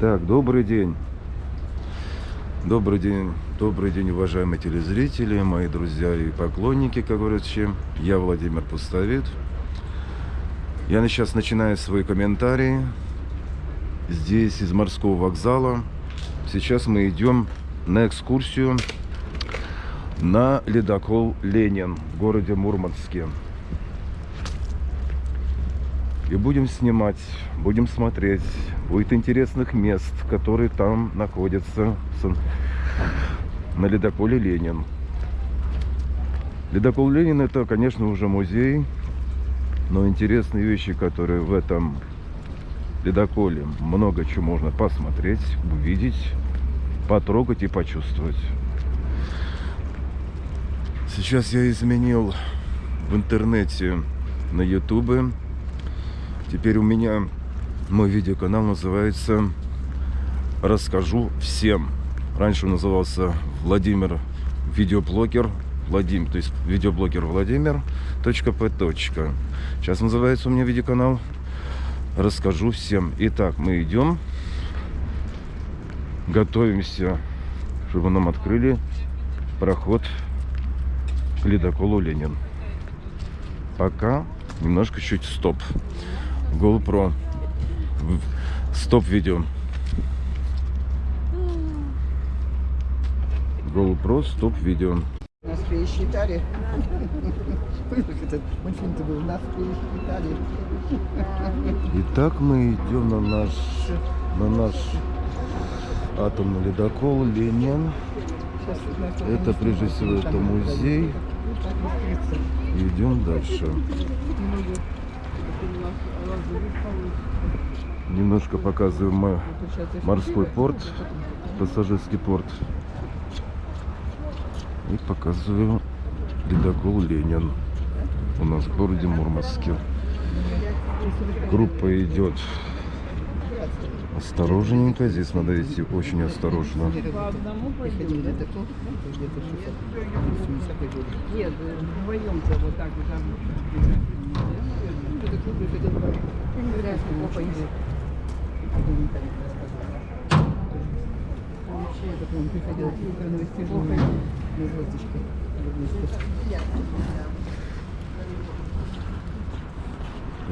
Так, добрый день. Добрый день, добрый день, уважаемые телезрители, мои друзья и поклонники, как говорится. Я Владимир Пустовит. Я сейчас начинаю свои комментарии. Здесь из морского вокзала. Сейчас мы идем на экскурсию на ледокол Ленин в городе Мурманске. И будем снимать, будем смотреть. Будет интересных мест, которые там находятся на ледоколе Ленин. Ледокол Ленин это, конечно, уже музей. Но интересные вещи, которые в этом ледоколе, много чего можно посмотреть, увидеть, потрогать и почувствовать. Сейчас я изменил в интернете на ютубе Теперь у меня мой видеоканал называется «Расскажу всем». Раньше он назывался Владимир Видеоблогер. Владимир, то есть видеоблогер Владимир. П. Сейчас называется у меня видеоканал «Расскажу всем». Итак, мы идем. Готовимся, чтобы нам открыли проход к ледоколу Ленин. Пока немножко чуть стоп. GoPro. Стоп-видео. GoPro стоп-видео. Нас пересчитали. Этот мультфильм-то был, нас пересчитали. Итак, мы идем на наш, на наш атомный ледокол Ленин. Это прежде всего это музей. Идем дальше. Немножко показываем морской порт, пассажирский порт. И показываю ледокол Ленин у нас в городе Мурманске. Группа идет осторожненько. Здесь надо идти очень осторожно. Нет, в.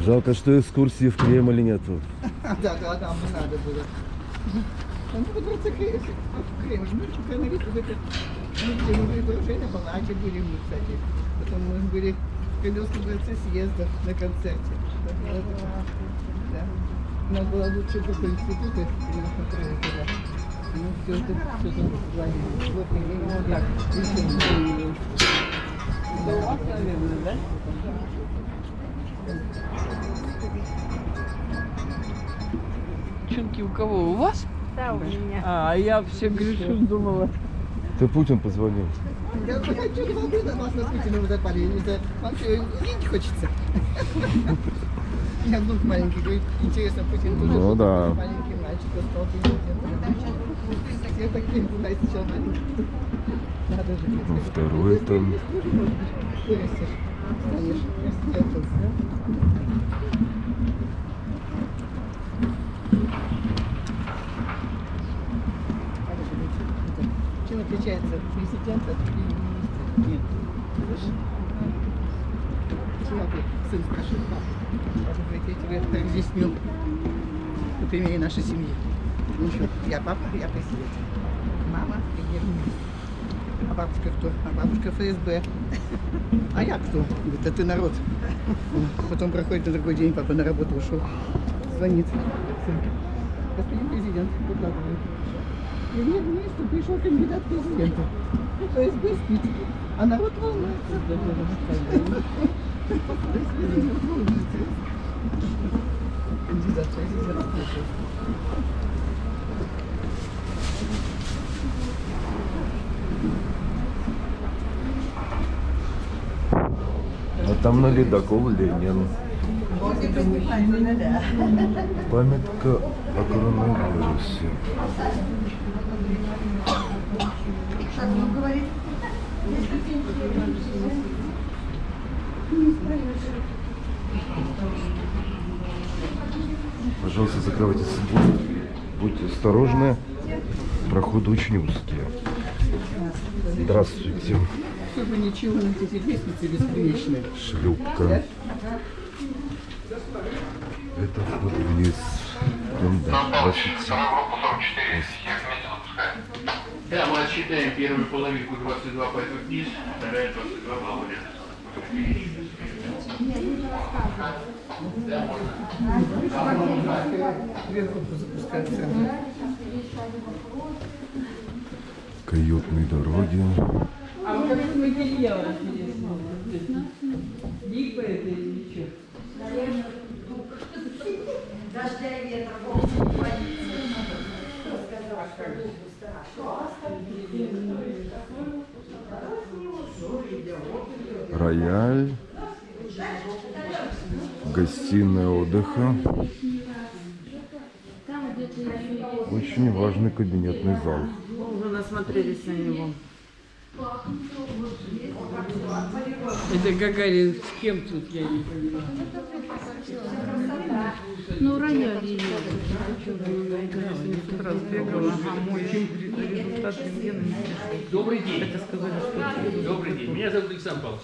Жалко, что экскурсии в Кремле нету. Да, да, там надо было. Ну, податься в Кремль. Ну, чемпионовик, это, где мы были, мы, кстати. Потом мы были Кремлевском дворце съезда на концерте. Да. У нас было лучшее только институты, и нас направили туда. Ну, все это, все это звонили. Вот, и вот так. Это у вас, наверное, да? Чунки у кого? У вас? Да, у меня. А, а я все грешу, думала. Ты Путин позвонил. Я хочу на вас на Путина вы запали. Вам что, видеть хочется? Меня внук маленький, говорит, интересно, Путин тоже Ну да. маленький мальчик остался. Я так не знаю, сейчас маленький. Надо же. Ну, второй там. Вырастешь, станешь. Это, Чем отличается президент от премьер-министра? Нет. Человек, сын спрашивает, папа. Я тебе разъясню на примере нашей семьи. Ну что, я папа, я президент. Мама премьер-министр. А бабушка кто? А бабушка ФСБ. А я кто? Говорит, а ты народ. Потом проходит на другой день, папа на работу ушел. Звонит. Господин президент, выкладывает. Премьер-министр пришел кандидат в президенты. ФСБ спит, а народ волнуется. А там на ледокол Ленин. Памятка о коронавирусе. Пожалуйста, закрывайте собой. Будьте осторожны, проход очень узкие. Здравствуйте. Чтобы ничего, на эти лестницы бесконечные. Шлюпка. Это вход вниз. Да, 27. Да, мы отсчитаем первую половинку 22 пойдут вниз, вторая 22 запускаться. Каютные дороги. А материал? Липа это или что? Рояль. Гостиная отдыха. Очень важный кабинетный зал. Уже насмотрелись на него. Это Гагарин с кем тут, я не понимаю. Ну, ее. Добрый день. Это сказали, что... Добрый день. Меня зовут Александр Павлович.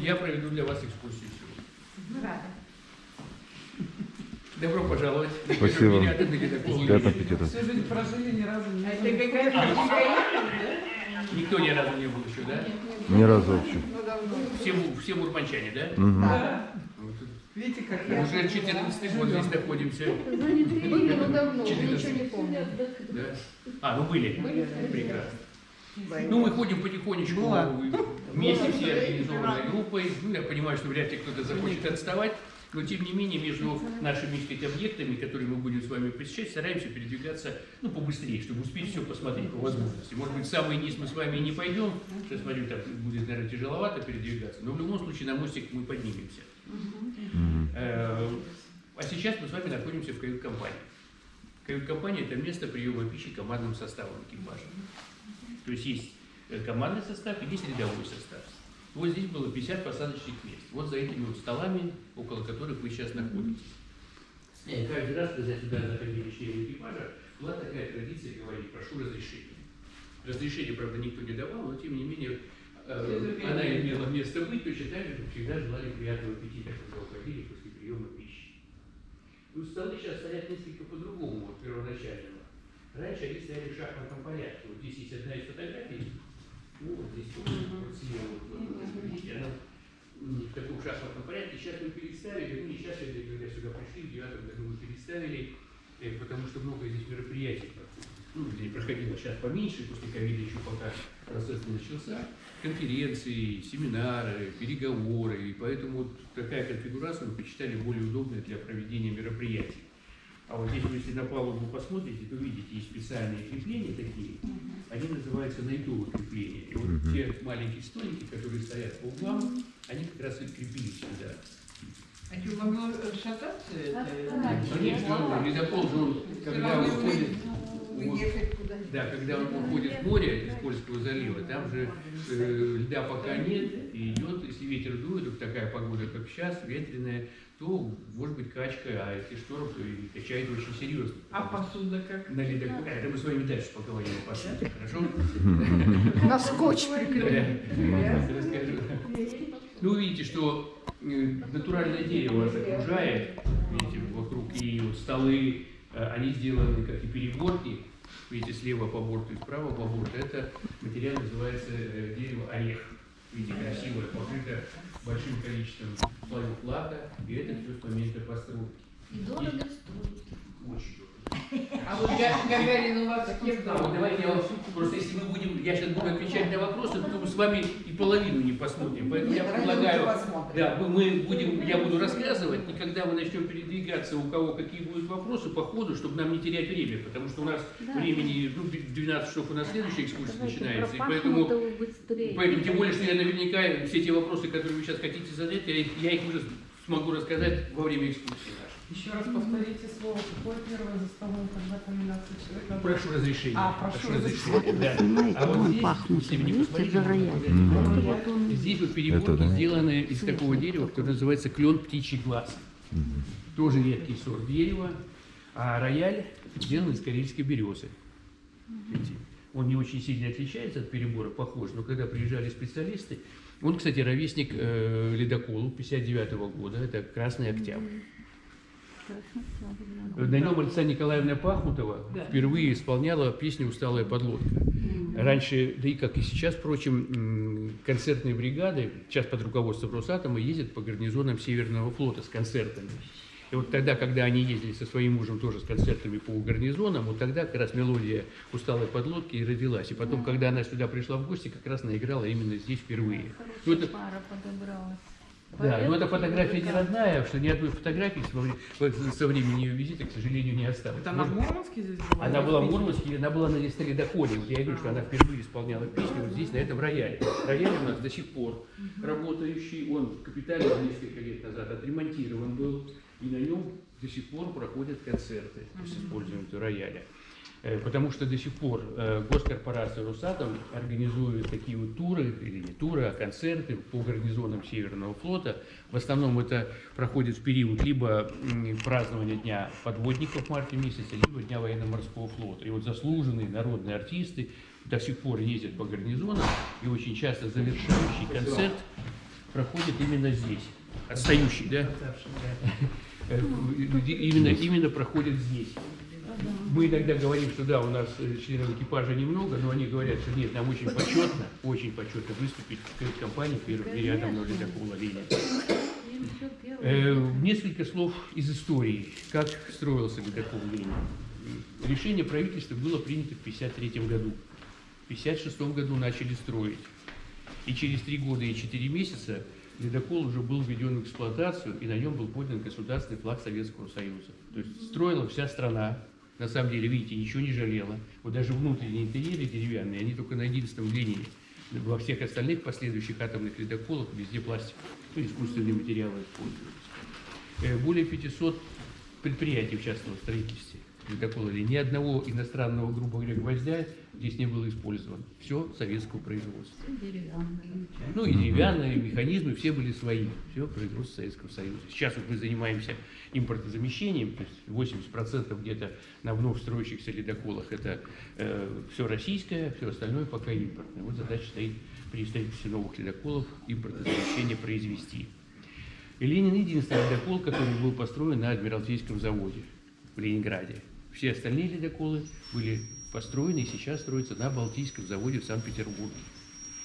Я проведу для вас экскурсию сегодня. Добро пожаловать. Спасибо. Приятного аппетита. Всю жизнь прожили, ни разу не Это какая-то Никто ни разу не был еще, да? Ни разу вообще. Все, му- все мурманчане, да? Мгм. Видите, как Уже 14 год здесь находимся. Были, но давно, ничего 14. не помню. Да? А, ну были. Прекрасно. Ну, мы ходим потихонечку, вместе все организованной группой. Ну, я понимаю, что вряд ли кто-то захочет отставать, но тем не менее между нашими сказать, объектами, которые мы будем с вами посещать, стараемся передвигаться ну, побыстрее, чтобы успеть все посмотреть по возможности. Может быть, в самый низ мы с вами и не пойдем, сейчас смотрю, так будет, наверное, тяжеловато передвигаться, но в любом случае на мостик мы поднимемся. Э, А сейчас мы с вами находимся в кают-компании. Кают-компания – это место приема пищи командным составом экипажа. То есть есть э, командный состав и есть рядовой состав. Вот здесь было 50 посадочных мест. Вот за этими вот столами, около которых вы сейчас находитесь. И каждый раз, когда сюда заходили члены экипажа, была такая традиция говорить «прошу разрешения». Разрешения, правда, никто не давал, но тем не менее э, она имела место быть, точно так же, как всегда желали приятного аппетита, когда уходили после приема пищи. Ну, столы сейчас стоят несколько по-другому, вот первоначального. Раньше они стояли в шахматном порядке. Вот здесь есть одна из фотографий. Ну, вот здесь вот, вот слева, вот, она в таком шахматном порядке. Сейчас мы переставили, ну не сейчас, я, когда сюда пришли, в девятом году мы переставили, э, потому что много здесь мероприятий. Ну, где проходило сейчас поменьше, после ковида еще пока процесс не начался. Конференции, семинары, переговоры. И поэтому вот такая конфигурация мы посчитали более удобной для проведения мероприятий. А вот здесь, вы, если на палубу посмотрите, то видите, есть специальные крепления такие. Они называются найтовые крепления. И вот те маленькие столики, которые стоят по углам, они как раз и крепились сюда. А что, могло шататься это? Конечно, ледокол же он, когда он уходит, вот, Уехать куда да, когда он уходит в море из Польского залива, там же э, льда пока нет, и идет, если ветер дует, вот такая погода, как сейчас, ветреная, то может быть качка, а если шторм, то и качает очень серьезно. А посуда как? На ледоколе, а, это мы с вами дальше поговорим о посуде, хорошо? На скотч. Да, расскажу. Ну, вы видите, что э, натуральное дерево вас окружает, видите, вокруг, и вот столы, э, они сделаны как и перегорки, видите, слева по борту и справа по борту. Это материал называется э, дерево орех. Видите, красивое, покрыто большим количеством слоев лака, и это все с момента постройки. И дорого стоит. Очень дорого. А вот Га- Гагарин у вас кем давайте я вам просто если мы будем, я сейчас буду отвечать на вопросы, то мы с вами и половину не посмотрим. Поэтому я предлагаю, да, мы, мы будем, я буду рассказывать, и когда мы начнем передвигаться, у кого какие будут вопросы по ходу, чтобы нам не терять время, потому что у нас времени, ну, 12 часов у нас следующая экскурсия начинается, и поэтому, поэтому тем более, что я наверняка все те вопросы, которые вы сейчас хотите задать, я, их- я их уже смогу рассказать во время экскурсии. Еще раз повторите слово, какое первое за столом, когда комбинация человека? Прошу разрешения. А, прошу Да. А вот здесь, если вы не посмотрите, Здесь вот да. сделаны из такого дерева, которое называется клен птичий глаз. Тоже редкий сорт дерева. А рояль сделан из карельской березы. Видите? Он не очень сильно отличается от перебора, похож, но когда приезжали специалисты, он, кстати, ровесник э, ледоколу 59 года, это Красный Октябрь. На нем Александра Николаевна Пахмутова впервые исполняла песню «Усталая подлодка». Раньше, да и как и сейчас, впрочем, концертные бригады, сейчас под руководством Росатома, ездят по гарнизонам Северного флота с концертами. И вот тогда, когда они ездили со своим мужем тоже с концертами по гарнизонам, вот тогда как раз мелодия «Усталой подлодки» и родилась. И потом, когда она сюда пришла в гости, как раз наиграла именно здесь впервые. Ну, это- пара подобралась. Да, но эта фотография не родная, что ни одной фотографии со вре- со времени ее визита, к сожалению, не осталось. Это она в Мурманске здесь была? Она была в Мурманске, она была на ледоколе. Вот я говорю, что она впервые исполняла песню вот здесь, на этом рояле. Рояль у нас до сих пор работающий. Он капитально несколько лет назад отремонтирован был. И на нем до сих пор проходят концерты с использованием рояля. Э, Потому что до сих пор э, госкорпорация «Росатом» организует такие вот туры, или не туры, а концерты по гарнизонам Северного флота. В основном это проходит в период либо празднования Дня подводников в марте месяце, либо Дня военно-морского флота. И вот заслуженные народные артисты до сих пор ездят по гарнизонам, и очень часто завершающий концерт проходит именно здесь. Отстающий, да? Э, Именно, именно проходит здесь. Мы иногда говорим, что да, у нас э, членов экипажа немного, но они говорят, что нет, нам очень почетно, очень почетно выступить перед компанией первым рядом на ледокола «Ленин». Им всё первое. Э, Несколько слов из истории, как строился ледокол «Ленин». Решение правительства было принято в 1953 году. В 1956 году начали строить. И через три года и четыре месяца ледокол уже был введен в эксплуатацию, и на нем был поднят государственный флаг Советского Союза. То есть строила вся страна. На самом деле, видите, ничего не жалела. Вот даже внутренние интерьеры деревянные, они только на 11 линии. Во всех остальных последующих атомных ледоколах везде пластик, ну, искусственные материалы используются. Э, Более 500 предприятий участвовало в строительстве ледокола. Ни одного иностранного, грубо говоря, гвоздя здесь не было использовано. Все советского производства. Ну и деревянные механизмы все были свои. Все производство Советского Союза. Сейчас вот мы занимаемся импортозамещением, то есть 80% где-то на вновь строящихся ледоколах это все российское, все остальное пока импортное. Вот задача стоит при строительстве новых ледоколов импортозамещение произвести. И Ленин единственный ледокол, который был построен на Адмиралтейском заводе в Ленинграде. Все остальные ледоколы были построены и сейчас строятся на Балтийском заводе в Санкт-Петербурге.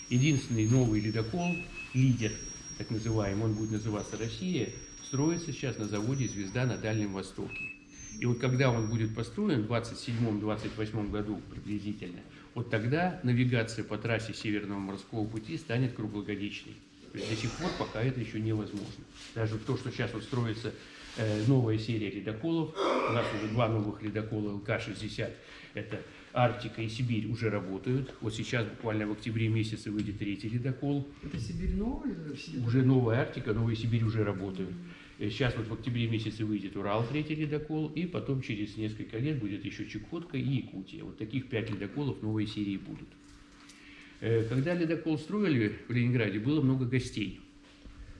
Единственный новый ледокол, лидер, так называемый, он будет называться «Россия», строится сейчас на заводе «Звезда» на Дальнем Востоке. И вот когда он будет построен в 27-28 году приблизительно, вот тогда навигация по трассе Северного морского пути станет круглогодичной. То есть до сих пор пока это еще невозможно. Даже то, что сейчас вот строится новая серия ледоколов, у нас уже два новых ледокола ЛК-60, это Арктика и Сибирь уже работают. Вот сейчас буквально в октябре месяце выйдет третий ледокол. Это Сибирь новая? Уже новая Арктика, новая Сибирь уже работают. Э, Сейчас вот в октябре месяце выйдет Урал, третий ледокол, и потом через несколько лет будет еще Чукотка и Якутия. Вот таких пять ледоколов новой серии будут. Э, Когда ледокол строили в Ленинграде, было много гостей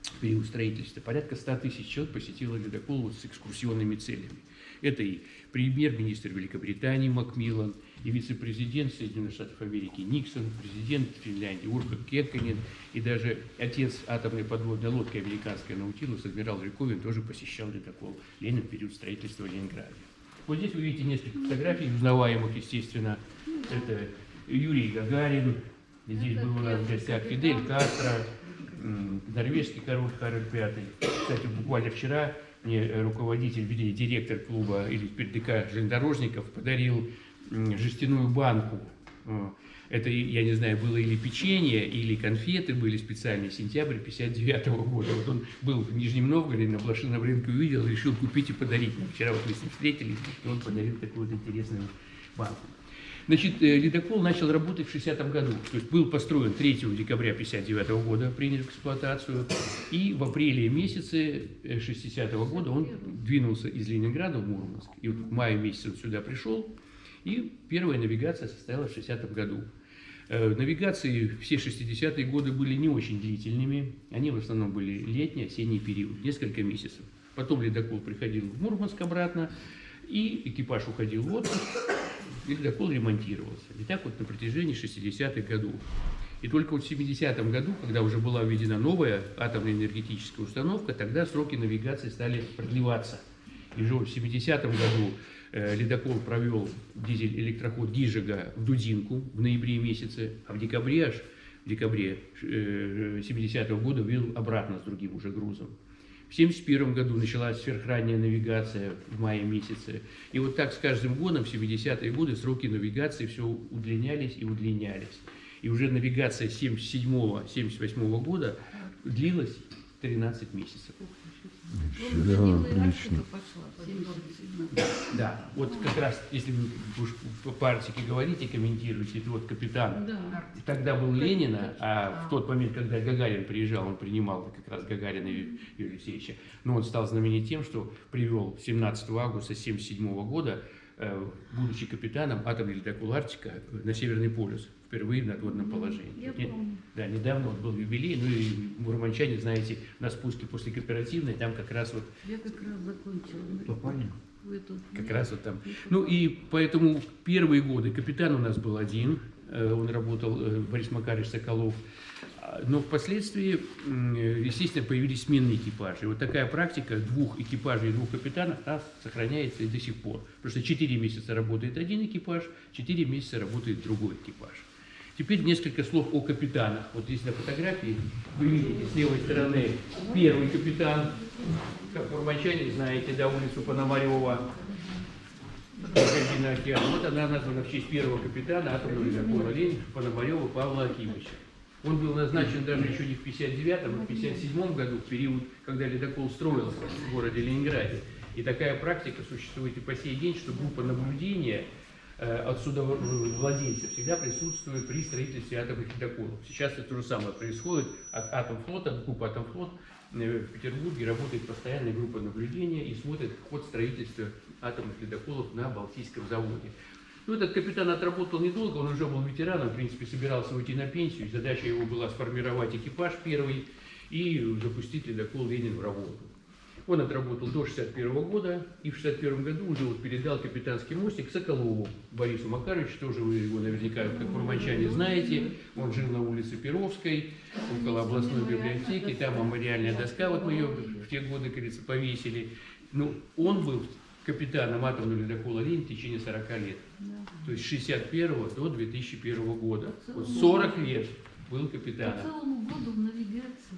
в период строительства. Порядка 100 тысяч человек посетило ледокол с экскурсионными целями. Это и премьер-министр Великобритании Макмиллан, и вице-президент Соединенных Штатов Америки Никсон, президент Финляндии Урха Кекканен, и даже отец атомной подводной лодки американской Наутилус, адмирал Риковин, тоже посещал ледокол Ленин в период строительства Ленинграда. Вот здесь вы видите несколько фотографий, узнаваемых, естественно. Это Юрий Гагарин, здесь был у нас в гостях Фидель Кастро, норвежский король Карл V. Кстати, буквально вчера мне руководитель, вернее, директор клуба или ПДК железнодорожников подарил жестяную банку. Э, Это, я не знаю, было или печенье, или конфеты были специальные, сентябрь 59 года. Вот он был в Нижнем Новгороде, на блошином рынке увидел, решил купить и подарить. Вчера вот мы с ним встретились, и он подарил такую вот интересную банку. Значит, э, ледокол начал работать в 60 году. То есть был построен 3 декабря 59 года, принят в эксплуатацию. И в апреле месяце 60 года он двинулся из Ленинграда в Мурманск. И вот в мае месяце он сюда пришел. И первая навигация состоялась в 60 году. Э, Навигации все 60-е годы были не очень длительными. Они в основном были летний, осенний период, несколько месяцев. Потом ледокол приходил в Мурманск обратно. И экипаж уходил в отпуск, ледокол ремонтировался. И так вот на протяжении 60-х годов. И только вот в 70-м году, когда уже была введена новая атомная энергетическая установка, тогда сроки навигации стали продлеваться. И уже в 70-м году э, ледокол провел дизель-электроход Гижига в Дудинку в ноябре месяце, а в декабре аж, в декабре э, 70-го года ввел обратно с другим уже грузом. В 1971 году началась сверхранняя навигация в мае месяце. И вот так с каждым годом, в 70-е годы, сроки навигации все удлинялись и удлинялись. И уже навигация 77-78 года длилась 13 месяцев. Да, отлично. Да, вот как раз, если вы уж по партике говорите, комментируете, это вот капитан. Да. Тогда был Ленина, а в тот момент, когда Гагарин приезжал, он принимал как раз Гагарина Юрия Алексеевича. Но он стал знаменит тем, что привел 17 августа 1977 года, будучи капитаном атомный ледокол «Арктика» на Северный полюс, впервые в надводном положении. Я Не- помню. Да, недавно вот был юбилей, ну и мурманчане, знаете, на спуске после кооперативной, там как раз вот Я как раз закончила. Эту- как раз вот там. Ну и поэтому первые годы капитан у нас был один, э, он работал, э, Борис Макарович Соколов. Но впоследствии, естественно, появились сменные экипажи. Вот такая практика двух экипажей и двух капитанов она сохраняется и до сих пор. Потому что 4 месяца работает один экипаж, 4 месяца работает другой экипаж. Теперь несколько слов о капитанах. Вот здесь на фотографии вы видите с левой стороны первый капитан, как мурманчане знаете, да, улицу Пономарева. Вот она названа в честь первого капитана атомного ледокола «Ленин» Пономарева Павла Акимовича. Он был назначен даже еще не в 59-м, а в 57 году, в период, когда ледокол строился в городе Ленинграде. И такая практика существует и по сей день, что группа наблюдения э, от судовладельца всегда присутствует при строительстве атомных ледоколов. Сейчас это то же самое происходит. От Атомфлота, группа Атомфлот э, в Петербурге работает постоянная группа наблюдения и смотрит ход строительства атомных ледоколов на Балтийском заводе. Ну, этот капитан отработал недолго, он уже был ветераном, в принципе, собирался уйти на пенсию, задача его была сформировать экипаж первый и запустить ледокол «Ленин» в работу. Он отработал до 61 года, и в 61 году уже вот передал капитанский мостик Соколову Борису Макаровичу, тоже вы его наверняка, как мурманчане, знаете. Он жил на улице Перовской, около областной библиотеки, там мемориальная доска, вот мы ее в те годы, говорится, повесили. Ну, он был капитаном атомного ледокола «Ленин» в течение 40 лет. То есть с 61 до 2001 года. Вот 40 лет был По капитаном. целому году в навигации.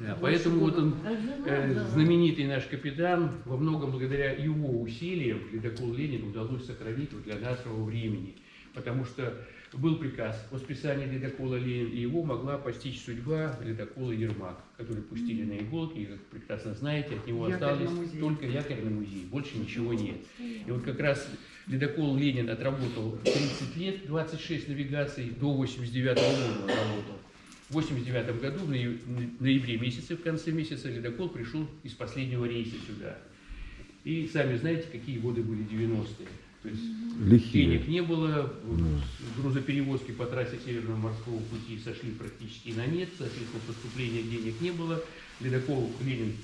Да, поэтому вот он, А э, знаменитый наш капитан, во многом благодаря его усилиям ледокол «Ленин» удалось сохранить вот для нашего времени. Потому что был приказ о списании ледокола «Ленин», и его могла постичь судьба ледокола «Ермак», который пустили на иголки, и, как прекрасно знаете, от него Якорь музей. только якорный музей, больше ничего нет. И вот как раз ледокол «Ленин» отработал 30 лет, 26 навигаций, до 89 года он работал. В 89 году, в ноя- ноябре месяце, в конце месяца, ледокол пришел из последнего рейса сюда. И сами знаете, какие годы были 90-е. То есть Лихие. денег не было, грузоперевозки по трассе Северного морского пути сошли практически на нет, соответственно, поступления денег не было. Ледокол Ленин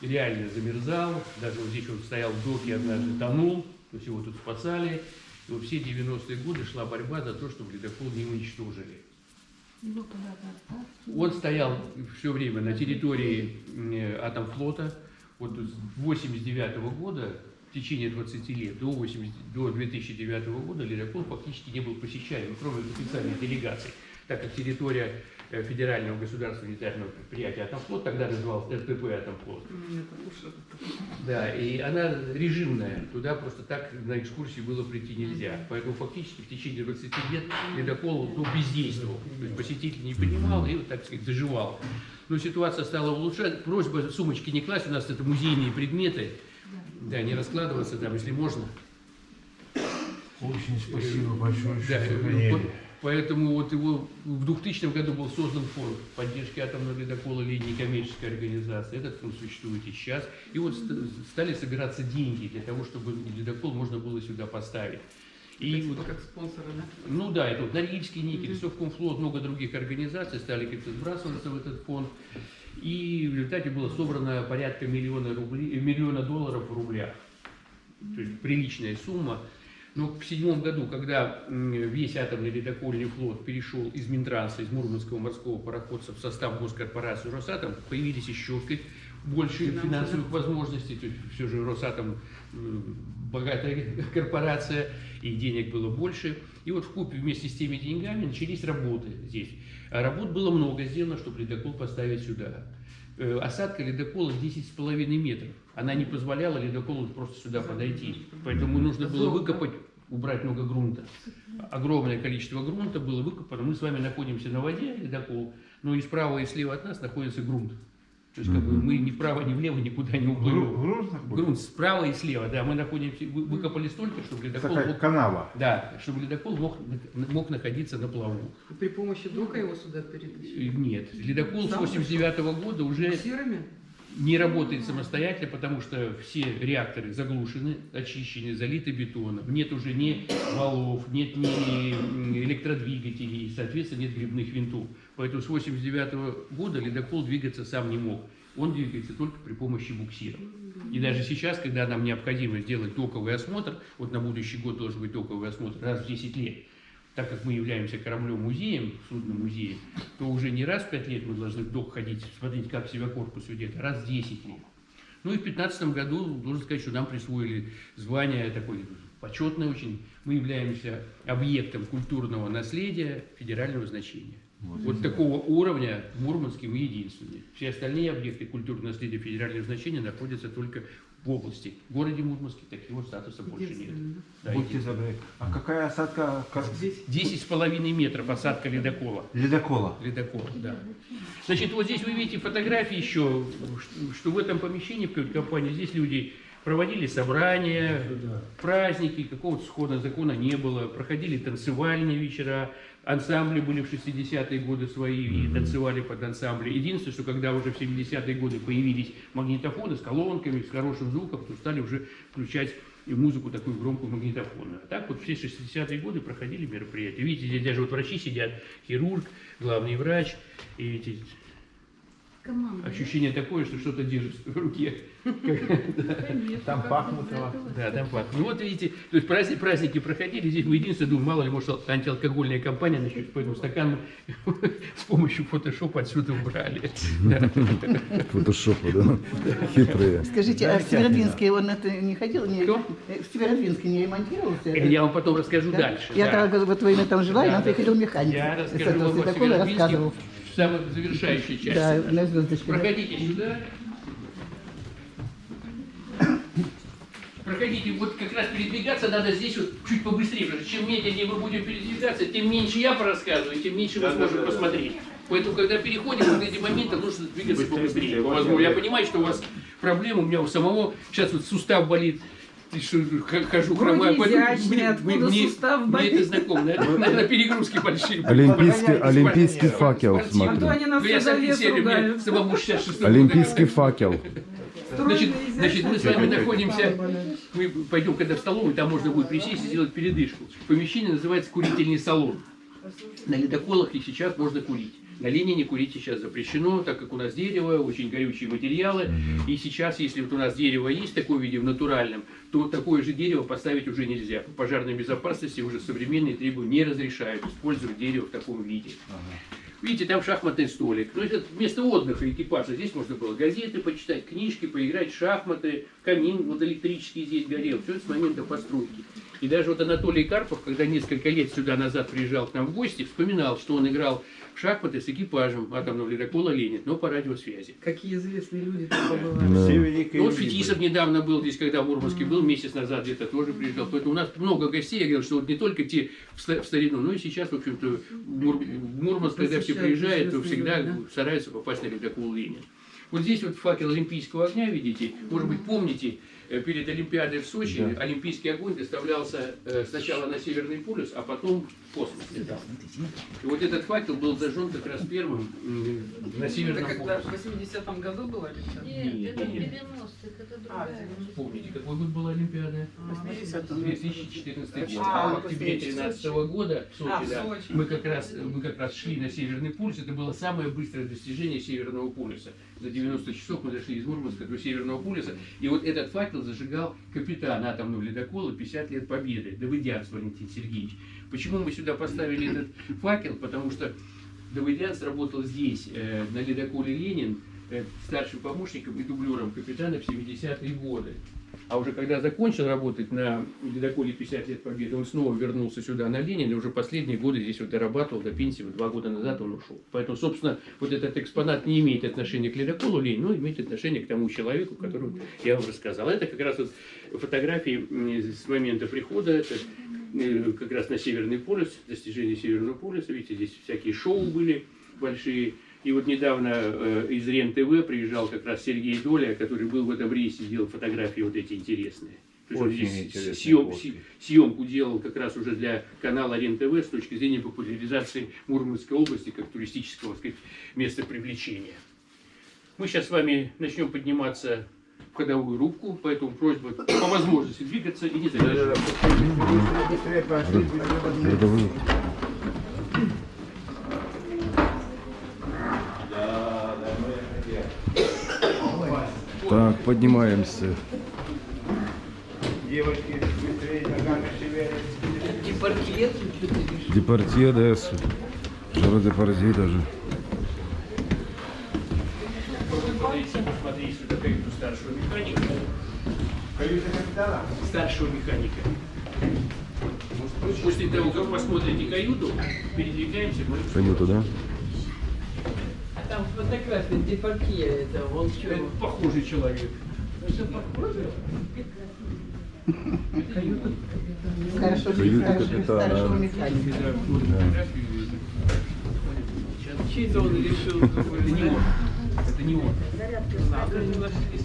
реально замерзал, даже вот здесь он стоял в доке, однажды тонул, то есть его тут спасали. И вот все 90-е годы шла борьба за то, чтобы ледокол не уничтожили. Отправили. Он стоял все время на территории Атомфлота. Вот с 89 года, в течение 20 лет, до, 80, до 2009 года ледокол фактически не был посещаем, кроме официальных делегаций, так как территория э, Федерального государственного унитарного предприятия Атомфлот, тогда назывался РТП Атомфлот, уж да, и она режимная, туда просто так на экскурсии было прийти нельзя. Поэтому фактически в течение 20 лет ледокол ну, бездействовал. То есть посетитель не понимал и, вот, так сказать, доживал. Но ситуация стала улучшаться. Просьба сумочки не класть, у нас это музейные предметы. Да, не раскладываться там, если можно. Очень спасибо большое, Да, э, по- поэтому вот его в 2000 году был создан фонд поддержки атомного ледокола Ленин, некоммерческая организация. Этот фонд существует и сейчас. И вот ст- стали собираться деньги для того, чтобы ледокол можно было сюда поставить. И вот как спонсоры, да? ну да, это вот Норильский никель, Совкомфлот, много других организаций стали как-то сбрасываться в этот фонд. И в результате было собрано порядка миллиона, рублей, э, миллиона долларов в рублях. То есть приличная сумма. Но в седьмом году, когда весь атомный ледокольный флот перешел из Минтранса, из Мурманского морского пароходства в состав госкорпорации «Росатом», появились еще сказать, больше финансовых возможностей. То есть все же «Росатом» м, богатая корпорация, и денег было больше. И вот в купе вместе с теми деньгами начались работы здесь. А работ было много сделано, чтобы ледокол поставить сюда. Э, Осадка ледокола 10,5 метров. Она не позволяла ледоколу просто сюда подойти. Поэтому нужно было выкопать, убрать много грунта. Огромное количество грунта было выкопано. Мы с вами находимся на воде, ледокол, но и справа и слева от нас находится грунт. То есть как бы мы ни вправо, ни влево никуда не уплывем. Грунт справа и слева, да, мы находимся, вы- выкопали столько, чтобы ледокол Такая мог, канава. да, чтобы ледокол мог, мог находиться на плаву. При помощи дока его сюда перетащили. Э, Нет, ледокол с 89 года уже Серыми? не работает самостоятельно, потому что все реакторы заглушены, очищены, залиты бетоном. Нет уже ни валов, нет ни электродвигателей, соответственно, нет грибных винтов. Поэтому с 89 года ледокол двигаться сам не мог. Он двигается только при помощи буксиров. И даже сейчас, когда нам необходимо сделать доковый осмотр, вот на будущий год должен быть доковый осмотр раз в 10 лет, так как мы являемся кораблем-музеем, судном-музеем, то уже не раз в 5 лет мы должны в док ходить, смотреть, как себя корпус ведет, а раз в 10 лет. Ну и в 2015 году, должен сказать, что нам присвоили звание такое почетное очень. Мы являемся объектом культурного наследия федерального значения. Вот такого уровня в Мурманске мы единственные. Все остальные объекты культурного наследия федерального значения находятся только в области. В городе Мурманске такого статуса больше нет. Да, Будьте добры. А какая осадка ка- Десять с половиной метров осадка ледокола. ледокола? Ледокол, да. Значит, вот здесь вы видите фотографии еще, что- что в этом помещении, в компании, здесь люди проводили собрания, праздники, какого-то схода закона не было, проходили танцевальные вечера, ансамбли были в 60-е годы свои и танцевали под ансамбли. Единственное, что когда уже в 70-е годы появились магнитофоны с колонками, с хорошим звуком, то стали уже включать и музыку такую громкую магнитофонную. А так вот все 60-е годы проходили мероприятия. Видите, здесь даже вот врачи сидят, хирург, главный врач, и эти Команда. ощущение такое, что что-то держишь в руке. Там пахнут этого. Да, там пахнет. Ну вот видите, то есть праздники, праздники проходили, здесь мы единственное думаем, мало ли, может, антиалкогольная компания начнет, поэтому стакан мы с помощью фотошопа отсюда убрали. Фотошопа, да? Хитрые. Скажите, а в Северодвинске он это не ходил? Не, Кто? э, в Северодвинске не ремонтировался? Я вам потом расскажу Да? дальше. Я вот время там жила, и нам приходил механик. Я расскажу вам о Северодвинске рассказывал. В самой завершающей части. Да, да. на звездочке. да. Проходите сюда. Проходите, вот как раз передвигаться надо здесь вот чуть побыстрее, потому что чем медленнее мы будем передвигаться, тем меньше я порассказываю, тем меньше вы сможете посмотреть. Поэтому, когда переходим, вот эти моменты, нужно двигаться побыстрее. по возможности. Я понимаю, что у вас проблемы, у меня у самого сейчас вот сустав болит, хожу, поэтому изящный, мне- мне- Мне это знакомо? Наверное, перегрузки большие. Олимпийский, олимпийский факел, А то смотрю. они нас Ну, я 66 Олимпийский факел. Значит, значит, мы с вами находимся, мы пойдем когда в столовую, там можно будет присесть и сделать передышку. Помещение называется курительный салон. На ледоколах и сейчас можно курить. На Ленине курить сейчас запрещено, так как у нас дерево, очень горючие материалы. И сейчас, если вот у нас дерево есть в таком виде, в натуральном, то такое же дерево поставить уже нельзя. По пожарной безопасности уже современные требования не разрешают использовать дерево в таком виде. Видите, там шахматный столик. Ну, это место отдыха экипажа. Здесь можно было газеты почитать, книжки, поиграть шахматы. Камин вот электрический здесь горел. Все это с момента постройки. И даже вот Анатолий Карпов, когда несколько лет сюда назад приезжал к нам в гости, вспоминал, что он играл шахматы с экипажем атомного ледокола «Ленин», но по радиосвязи. Какие известные люди тут побывали. Да. Все великие Ну, вот Фетисов недавно был здесь, когда в Мурманске был, месяц назад где-то тоже приезжал. Поэтому у нас много гостей, я говорил, что вот не только те в ста- в старину, но и сейчас, в общем-то, в Мур- Мурманск, когда все приезжают, то всегда стараются попасть на ледокол Ленин. Вот здесь вот факел Олимпийского огня, видите, может быть, помните, э, перед Олимпиадой в Сочи Олимпийский огонь доставлялся э, сначала на Северный полюс, а потом в космос. И вот этот факел был зажжен как раз первым на Это Северном когда полюсе. в 80-м году было или что? Нет, Нет, это в нет. 90-х, это А, другая. в Помните, какой год была Олимпиада? А, 80-м. 2014 год. А, А в октябре 2013 года в Сочи, А, в да, Сочи. мы как раз мы как раз шли на Северный полюс. Это было самое быстрое достижение Северного полюса. За 90 часов мы дошли из Мурманска до Северного полюса. И вот этот факел зажигал капитан атомного ледокола 50 лет победы, Давыдянц Валентин Сергеевич. Почему мы сюда поставили этот факел? Потому что Давыдянц работал здесь, э, на ледоколе «Ленин», э, старшим помощником и дублером капитана в 70-е годы. А уже когда закончил работать на ледоколе 50 лет Победы, он снова вернулся сюда на Ленин, и уже последние годы здесь вот дорабатывал до пенсии, вот два года назад он ушел. Поэтому, собственно, вот этот экспонат не имеет отношения к ледоколу Ленин, но имеет отношение к тому человеку, которого я вам рассказал. Это как раз вот фотографии с момента прихода, это как раз на Северный полюс, достижение Северного полюса, видите, здесь всякие шоу были большие. И вот недавно э, из РЕН-ТВ приезжал как раз Сергей Доля, который был в этом рейсе, делал фотографии вот эти интересные. Очень здесь съем- фотки. съемку делал как раз уже для канала РЕН-ТВ с точки зрения популяризации Мурманской области как туристического сказать, места привлечения. Мы сейчас с вами начнем подниматься ходовую рубку, поэтому просьба по возможности двигаться и не задерживаться. Так, поднимаемся. Девочки, быстрее ногами шевелят. Депортье лежит. Депортье, да, Жара депортье даже. Подойти, посмотреть, что такое у старшего механика. Каюта капитана? Старшего механика. После того, как посмотрите каюту, передвигаемся мы Каюту, да? А там фотография Депортье, это он Это что? похожий человек. Что похоже? Хорошо, Каюта хорошо, капитана. старшего механика. Чьи-то он решил Это не он. Это не он.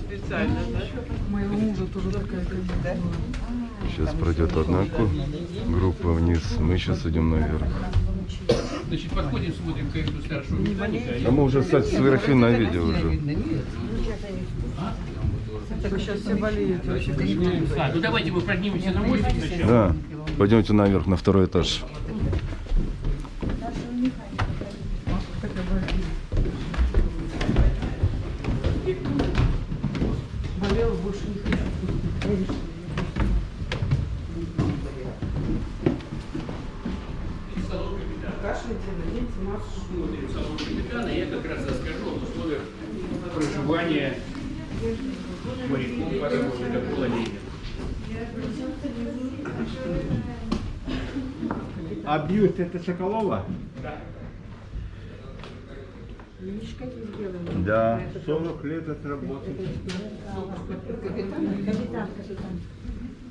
Специально, да? Моего мужа тоже такая Да? Сейчас пройдет одна группа вниз, мы сейчас идем наверх. Значит, подходим, смотрим каюту старшего механика. А мы уже, кстати, сверху на видео уже. Так сейчас все болеют. А, ну давайте мы поднимемся на мостик сначала. Да, пойдемте наверх, на второй этаж. Болела больше не хочу. Кашель делаете, маску. Смотрим салон капитана, я как раз расскажу об условиях проживания моряков парового ледокола «Ленин». Бьют это Соколова? Да, 40 лет отработал. Капитан, капитан.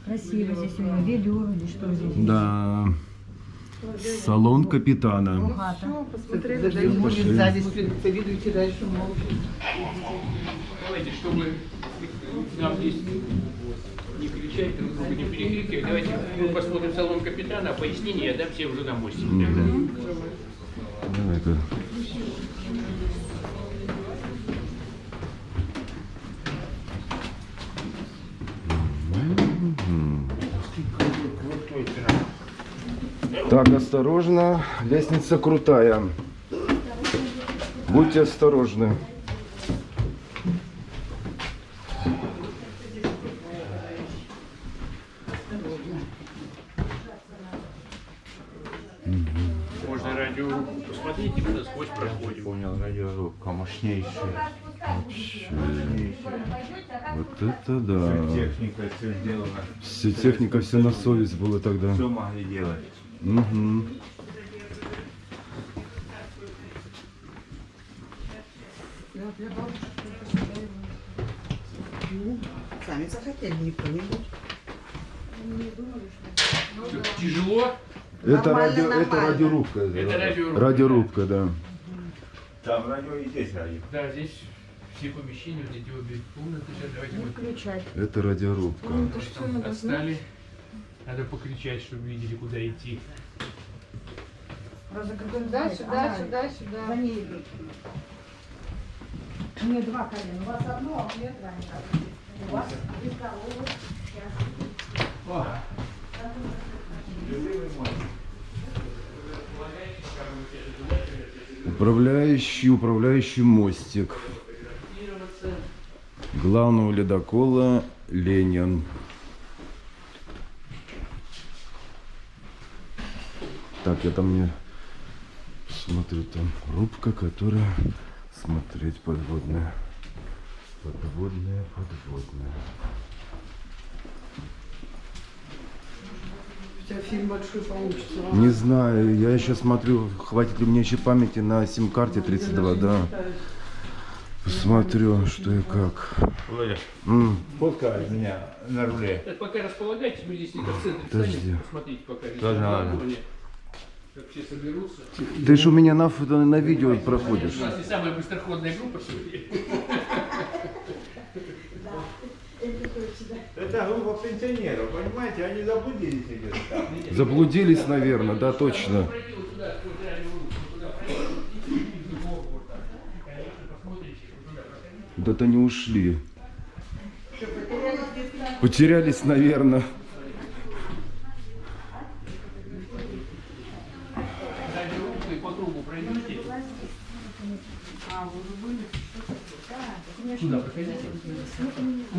Красиво здесь у него, велюр или что здесь? Да. Салон капитана. Хата. Даже будет сзади спинка, видите, дальше молча. Давайте, чтобы нам здесь кричать, друг друга не перекрикивать, давайте мы посмотрим салон капитана, а пояснение я дам всем уже на мостике. Так, осторожно, лестница крутая. Будьте осторожны. Можно радио посмотреть, и мы насквозь проходим. Понял, радиорубка мощнейшая. Мощнейшая. Вот это да. Техника все сделана. Все техника, все на совесть было тогда. Все могли делать. Мгм. Сами захотели, никто не будет. Что, Тяжело? Это, Нормально, радио, это радиорубка. Это радиорубка. Радиорубка, да. Там радио и здесь радио. Да, здесь все помещения, вот эти обе комнаты. Сейчас давайте мы Включать. Это радиорубка. там отстали. Надо покричать, чтобы видели, куда идти. Сюда, сюда, сюда, сюда. За ней идут. У нее два колена. У вас одно, а у нее два. У вас и второго. Управляющий, управляющий мостик главного ледокола Ленин. Так, я там не смотрю, там рубка, которая смотреть подводная. Подводная, подводная. Тебя фильм большой получится. Не знаю, я еще смотрю, хватит ли мне еще памяти на сим-карте 32, да. Посмотрю, что и как. Володя, М, фотка меня на руле. Так, пока располагайтесь, мы здесь в центре Подожди. встанем. Посмотрите, пока Ладно, ладно. Ты ж у меня на, фото- на видео проходишь. У нас не самая быстроходная группа сегодня. Это группа пенсионеров, понимаете? Они заблудились где-то. Заблудились, наверное, да, точно. Куда-то не ушли. Потерялись, наверное. Пройдите. Сюда проходите.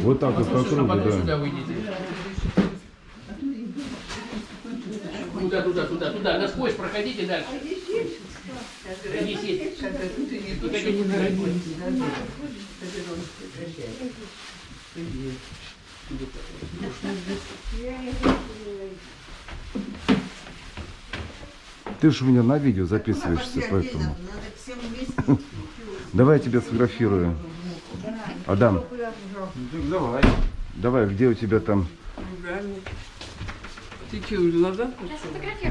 Вот так вот по кругу, потом сюда да. выйдите. Туда, туда, туда, туда. Насквозь проходите дальше. Не не. Ты ж у меня на видео записываешься, поэтому. Давай я тебя сфотографирую. Адам, Ну, давай. давай, где у тебя там? Ты что, назад?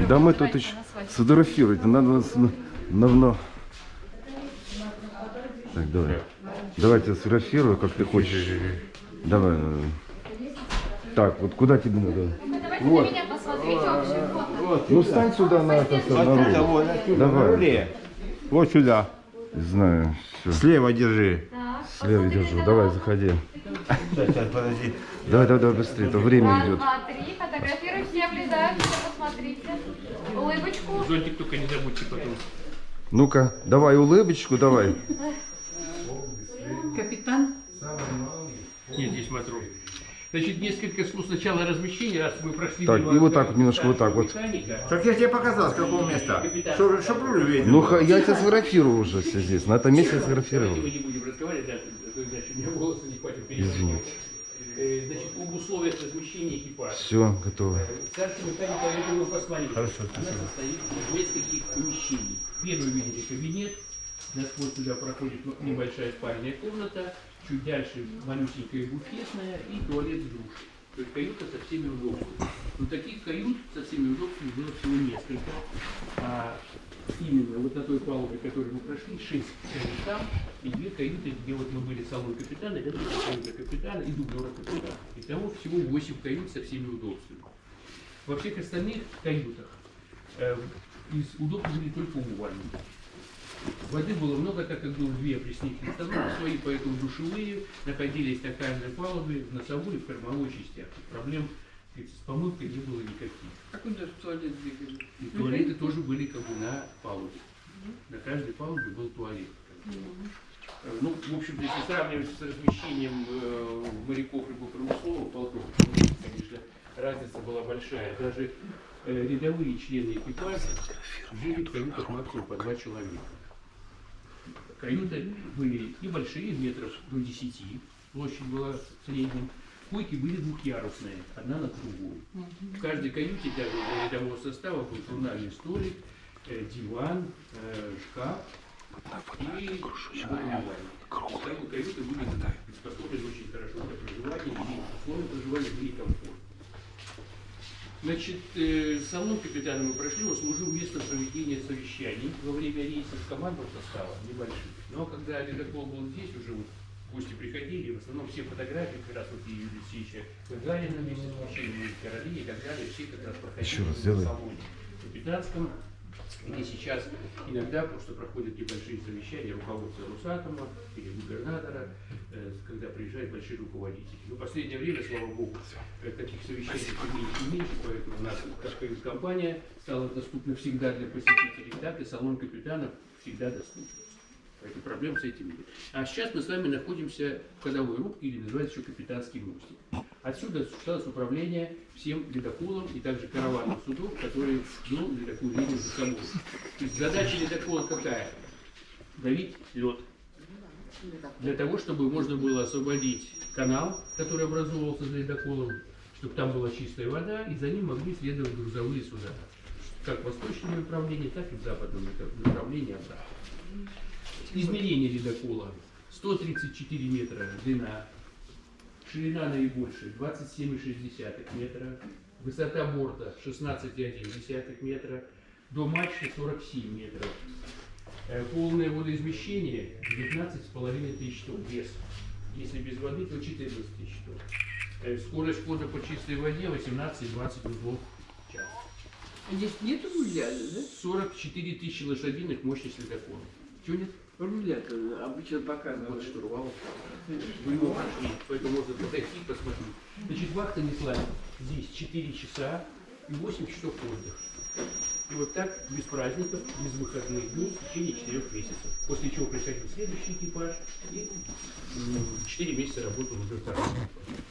Да мы тут еще сфотографировать. Надо нас на- давно. Так, давай. Давай я тебя сфотографирую, как ты хочешь. Давай. Так, вот куда тебе надо? Давайте Вот. на меня посмотрите вообще. Вот. Ну встань сюда на это Давай. Вот сюда. Знаю, все. Слева держи. Так, Слева посмотрите держу. Давай, заходи. Сейчас, сейчас, подожди. Давай, давай, давай быстрее, то время идет. два, три. Фотографируй, все посмотрите. Улыбочку. Зонтик только не забудьте потом. Ну-ка, давай улыбочку, давай. Капитан, Нет, здесь матрос. Значит, несколько слов сначала размещения, раз мы прошли Так, мимо и вот так вот, немножко вот так вот. механика. Так я тебе показал, с какого места. Руль видел. Ну, ха- я тебя сфотографирую уже все здесь. На этом месте я Давайте сфотографировал. мы не будем разговаривать, да, а иначе у меня голоса не хватит. Извините. Э, Значит, об условиях размещения экипажа. Все, готово. Старший механик поэтому посмотрите. Хорошо, Она спасибо. состоит из нескольких помещений. Первый видите кабинет. Насквозь туда проходит небольшая спальная комната. Чуть дальше малюсенькая буфетная и туалет с душем. То есть каюта со всеми удобствами. Но таких кают со всеми удобствами было всего несколько. А именно вот на той палубе, которую мы прошли, шесть кают там, и две каюты, где вот мы были салон капитана, это каюта капитана и дублера капитана. Итого всего восемь кают со всеми удобствами. Во всех остальных каютах э, из удобств были только умывальники. Воды было много, так как было две опреснительные установки свои, поэтому душевые находились на каждой палубе, в носовой и в кормовой частях. И Проблем с помывкой не было никаких. А куда же туалет двигали? И туалеты тоже были как бы на палубе. На каждой палубе был туалет. Ну, в общем-то, если сравнивать с размещением э, моряков рыбопромысловых полков, конечно, разница была большая. Даже э, рядовые члены экипажа жили в каютах максимум по два человека. Каюты были и большие, метров до 10, площадь была в среднем. Койки были двухъярусные, одна над другой. В каждой каюте для для рядового состава был журнальный столик, э, диван, э, шкаф и. Итого каюты были приспособлены очень хорошо для проживания, и условия проживания были комфортны. Значит, э, салон капитана мы прошли, он служил местом проведения совещаний во время рейсов командного состава небольших. Но когда ледокол был здесь, уже вот гости приходили, в основном все фотографии, как раз вот и Юрия Алексеевича Гагарина вместе с Мужчиной Короли и так далее, все как раз проходили Еще раз в салоне капитанском, где сейчас иногда просто проходят небольшие совещания руководства Русатома или губернатора, э, когда приезжают большие руководители. Но в последнее время, слава богу, э, таких совещаний все меньше и меньше, поэтому у нас компания стала доступна всегда для посетителей, так и салон капитана всегда доступен. Поэтому проблем с этим нет. А сейчас мы с вами находимся в ходовой рубке, или называется еще капитанский мостик. Отсюда осуществлялось управление всем ледоколом и также караваном судов, который вел такую линию за собой. То есть задача ледокола какая? Давить лед. Для того, чтобы можно было освободить канал, который образовывался за ледоколом, чтобы там была чистая вода, и за ним могли следовать грузовые суда. Как в восточном направлении, так и в западном направлении обратно. Измерение ледокола 134 метра длина, ширина наибольшая 27,6 метра, высота борта 16,1 метра, до мачты 47 метров. Э, Полное водоизмещение 19,5 тысяч тонн вес. Если без воды, то 14 тысяч тонн. Э, Скорость хода по чистой воде 18-20 узлов в час. Здесь нету руля, да? 44 тысячи лошадиных мощность ледокола. Чего нет? Руля-то обычно Вот показывают. штурвал. Прошли, поэтому можно подойти и посмотреть. Значит, вахта несла здесь 4 часа и 8 часов отдыха. И вот так, без праздников, без выходных дней, в течение 4 месяцев. После чего приходил следующий экипаж и 4 месяца работал уже второй.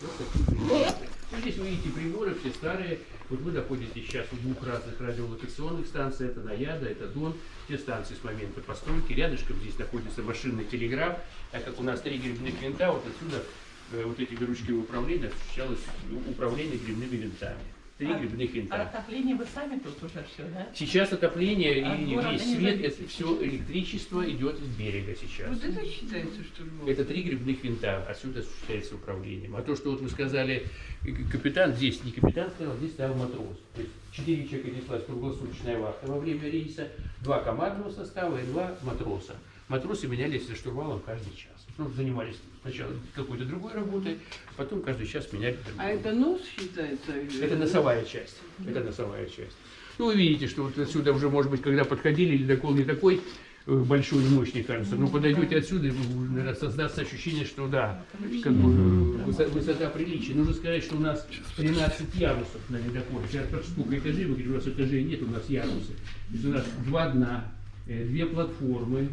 Вот такие. Ну, Здесь вы видите приборы, все старые. Вот вы находитесь сейчас у двух разных радиолокационных станций. Это Наяда, это Дон. Все станции с момента постройки. Рядышком здесь находится машинный телеграф. А как у нас три грибных винта, вот отсюда э, вот этими ручками управления осуществлялось управление грибными винтами. Три А- грибных А винта. отопление вы сами тут уже все, да? Сейчас отопление От и весь свет, зависит. это все электричество идет с берега сейчас. Вот это считается штурмом. Это три грибных винта, отсюда осуществляется управлением. А то, что вот вы сказали, э, капитан здесь, не капитан стоял, здесь стоял матрос. То есть четыре человека неслась круглосуточная вахта во время рейса, два командного состава и два матроса. Матросы менялись за штурвалом каждый час. Ну, занимались сначала какой-то другой работой, потом каждый час меняли другую. А это нос считается? или- Это носовая часть. Это носовая часть. Ну, вы видите, что вот отсюда уже, может быть, когда подходили, ледокол не такой э, большой и мощный, кажется. Но подойдете отсюда, наверное, создастся ощущение, что да, как бы э, высо- высота приличия. Нужно сказать, что у нас 13 ярусов на ледоколе. Сейчас сколько этажей, вы говорите, у нас этажей нет, у нас ярусы. То есть у нас два дна, э, две платформы,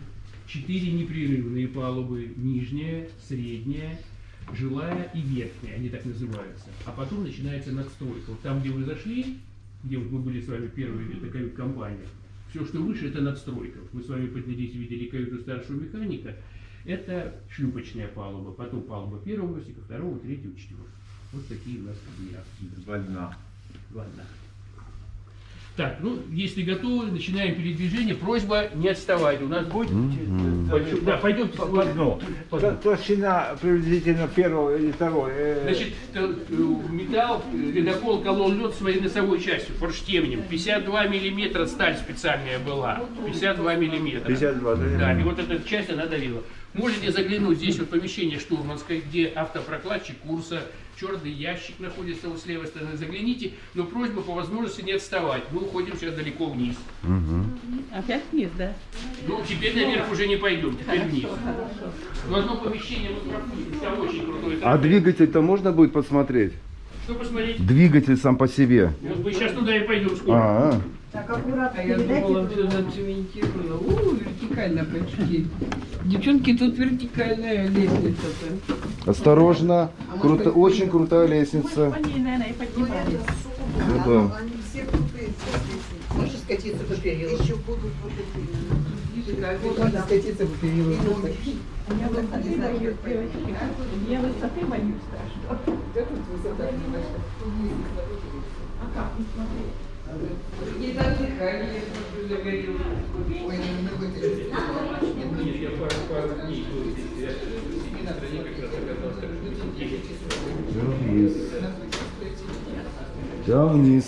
четыре непрерывные палубы, нижняя, средняя, жилая и верхняя, они так называются. А потом начинается надстройка. Вот там, где вы зашли, где вот мы были с вами первые, это кают-компания, все, что выше, это надстройка. Мы с вами поднялись, видели каюту старшего механика, это шлюпочная палуба, потом палуба первого мостика, второго, третьего, четвертого. Вот такие у нас кабинеты. Два дна. Ладно. Так, ну, если готовы, начинаем передвижение. Просьба не отставать. У нас будет... Да, пойдемте. По дну. Т- Толщина приблизительно первого или второго. э, Значит, э, металл, э, ледокол колол лед своей носовой частью, форштевнем. 52 миллиметра сталь специальная была. 52 миллиметра. 52, да? Да, и вот эта часть она давила. Можете заглянуть здесь вот помещение штурманское, где автопрокладчик курса, черный ящик находится вот с левой стороны. Загляните, но просьба по возможности не отставать. Мы уходим сейчас далеко вниз. Опять вниз, да? Ну, теперь наверх уже не пойдем, теперь вниз. Но одно помещение мы пропустим, там очень крутой. А двигатель-то можно будет посмотреть? Что посмотреть? Двигатель сам по себе. Вот мы сейчас туда и пойдем скоро. А, Так аккуратно А я думала, все зацементировано. У, вертикально почти. Девчонки, тут вертикальная лестница-то. осторожно. Круто, очень крутая лестница. По ней, наверное, и поднимались. Ну да. Они все крутые, все. Можешь скатиться по перилу? Еще будут вот эти. Можно скатиться по перилу. Я высоты боюсь, девочки. Я высоты боюсь страшно. Да тут высота немножко. А как не смотреть? Не дыхание, смотрю, загорелось. Ой, вы Нет, я пару, пару дней был здесь, я в семейной стране как раз оказался, так что здесь Все вниз. Все вниз.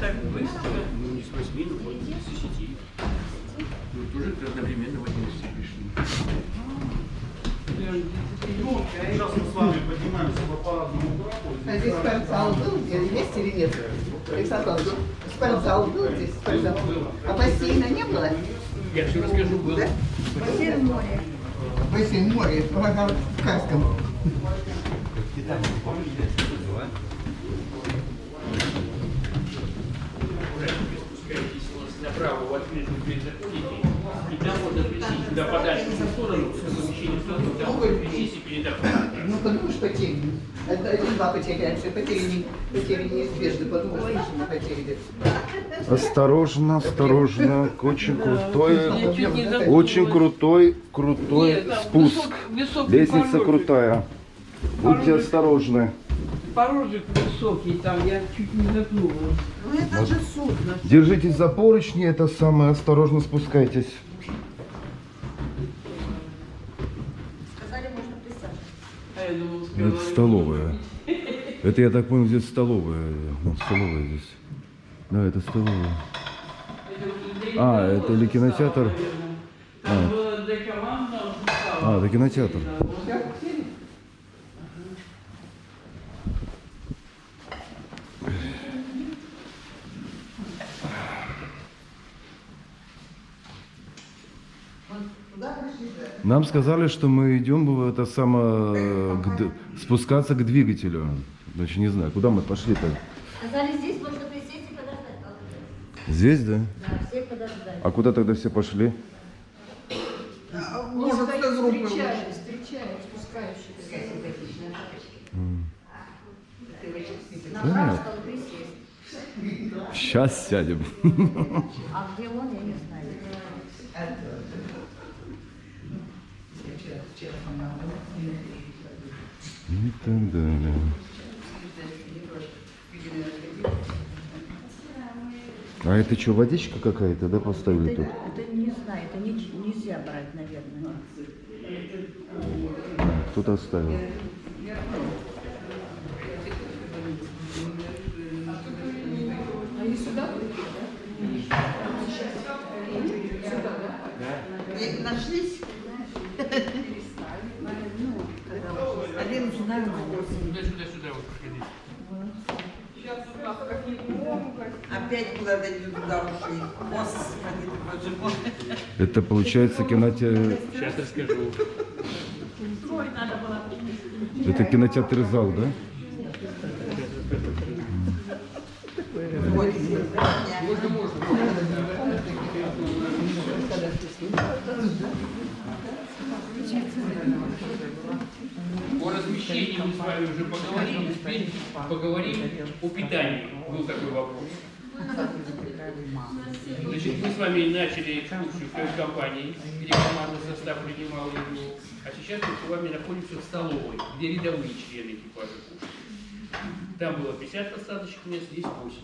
Так быстро. Ну, не с 8, но вот с 10. Ну, тоже одновременно в 11 пришли. Сейчас мы с вами поднимаемся по парадному трапу. А здесь спортзал был? Где- Есть или нет? Александр Павлович, спортзал был здесь? Спортзал? А бассейна не было? Я все расскажу, было. Да? Бассейн море. Бассейн море, в Кавказском. Аккуратненько спускаетесь направо в открытую дверь заходите, и там вот отвезите туда подальше в сторону, в помещение в сторону, там вот отвезите перед окном. Ну, подумаешь, потери. Это один два потеряемся, потери, не, потери неизбежны, подумаешь, что мы потеряли. Осторожно, осторожно. Очень крутой, очень крутой, крутой спуск. Лестница порожек. крутая. Будьте Порожек. осторожны. Порожек высокий, там я чуть не запнула. Ну, это же. Держитесь за поручни, это самое, осторожно спускайтесь. Сказали, можно присаживаться. А я думала, Это столовая. Это, я так понял, здесь столовая. Вот столовая здесь. Да, это столовая. А, это или кинотеатр? Команд, А, это кинотеатр. Нам сказали, что мы идем в это самое спускаться к двигателю. Значит, не знаю, куда мы пошли-то. Сказали, здесь можно присесть и подождать. Ладно. Здесь, да? Да, всех подождать. А куда тогда все пошли? Может, с группы Встречают, встречают спускающихся. Направо Понятно. стало присесть. Сейчас сядем. А где он, я не знаю. И так далее. А это что, водичка какая-то, да, поставили Это, тут? это не знаю, это не- нельзя брать, наверное. Кто-то оставил. Они сюда И Нашлись? Один знаю. Сюда, сюда, сюда Опять куда-то не туда ушли. Господи, боже мой. Это получается кинотеатр. Сейчас расскажу. Это кинотеатр зал, да? Можно, можно. О размещении мы с вами уже поговорили, теперь поговорим о питании. Был такой вопрос. Значит, мы с вами начали экскурсию в компании, где командный состав принимал его. А сейчас мы с вами находимся в столовой, где рядовые члены экипажа кушают. Там было 50 посадочных мест, здесь 80.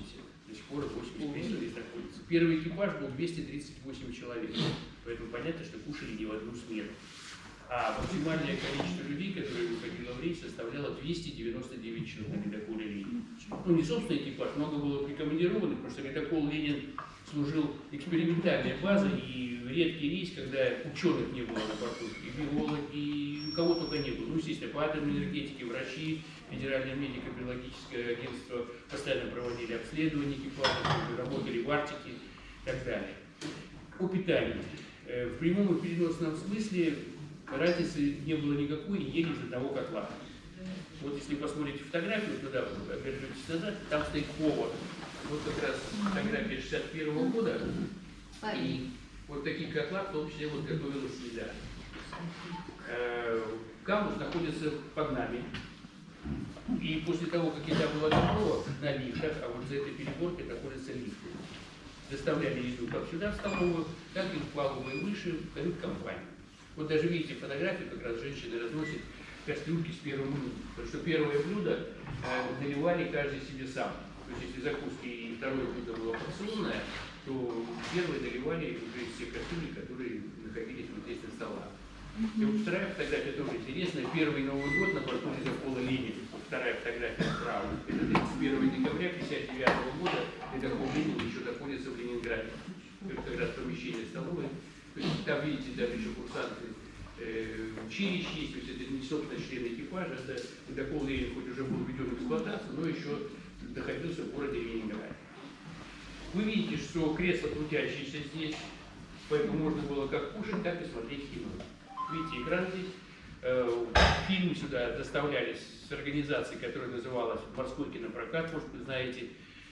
До сих пор 80 мест здесь находится. Первый экипаж был 238 человек. Поэтому понятно, что кушали не в одну смену. А максимальное количество людей, которые выходило в рейс, составляло 299 человек на ледоколе Ленин. Ну, не собственный экипаж, много было прикомандированных, потому что ледокол Ленин служил экспериментальной базой, и редкий рейс, когда ученых не было на борту, и биологи, и кого только не было. Ну, естественно, по атомной энергетике, врачи, Федеральное медико-биологическое агентство постоянно проводили обследования экипажа, работали в Арктике и так далее. О питании. Э, В прямом и переносном смысле разницы не было никакой, ели из одного котла. Вот если посмотрите фотографию, туда обернетесь назад, там стоит повар. Вот как раз фотография 61 года. И вот такие котла, в том числе вот готовилась еда. Э, Камус находится под нами. И после того, как еда была готова на лифтах, а вот за этой переборкой находятся лифты. Доставляли еду как сюда, в столовую, так и в палубы выше, в кают-компанию. Вот даже видите фотографию, как раз женщины разносят кастрюльки с первым блюдом. Потому что первое блюдо э, наливали каждый себе сам. То есть если закуски и второе блюдо было порционное, то первое наливали уже из тех кастрюлей, которые находились вот здесь на столах. И вот вторая фотография тоже интересная. Первый Новый год на борту ледокола Ленин. Вторая фотография справа. Это 31 декабря 1959 года. Ледокол Ленин еще находится в Ленинграде. Это как раз помещение столовой. То есть там, видите, даже еще курсанты училищ есть. То есть это не собственно члены экипажа. Это ледокол Ленин хоть уже был введен в эксплуатацию, но еще находился в городе Ленинграде. Вы видите, что кресло крутящееся здесь, поэтому можно было как кушать, так и смотреть кино. Видите, экран здесь. Э, Фильмы сюда доставлялись с организацией, которая называлась «Морской кинопрокат», может, вы знаете.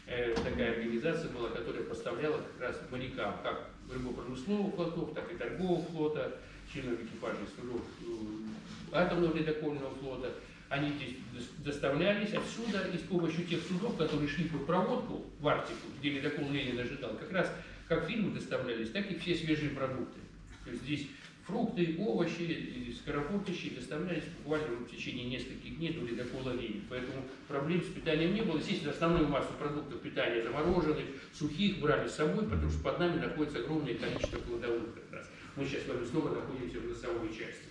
Э, Такая организация была, которая поставляла как раз морякам как рыбопромысловых флотов, так и торгового флота, членов экипажей судов э, атомного ледокольного флота. Они здесь дос- доставлялись отсюда и с помощью тех судов, которые шли под проводку в Арктику, где ледокол Ленин ожидал, как раз как фильмы доставлялись, так и все свежие продукты. То есть здесь фрукты, овощи, и скоропортящие доставлялись буквально в течение нескольких дней до ледокола Ленин. Поэтому проблем с питанием не было. Естественно, основную массу продуктов питания замороженных, сухих брали с собой, потому что под нами находится огромное количество кладовых как раз. Мы сейчас с вами снова находимся в носовой части.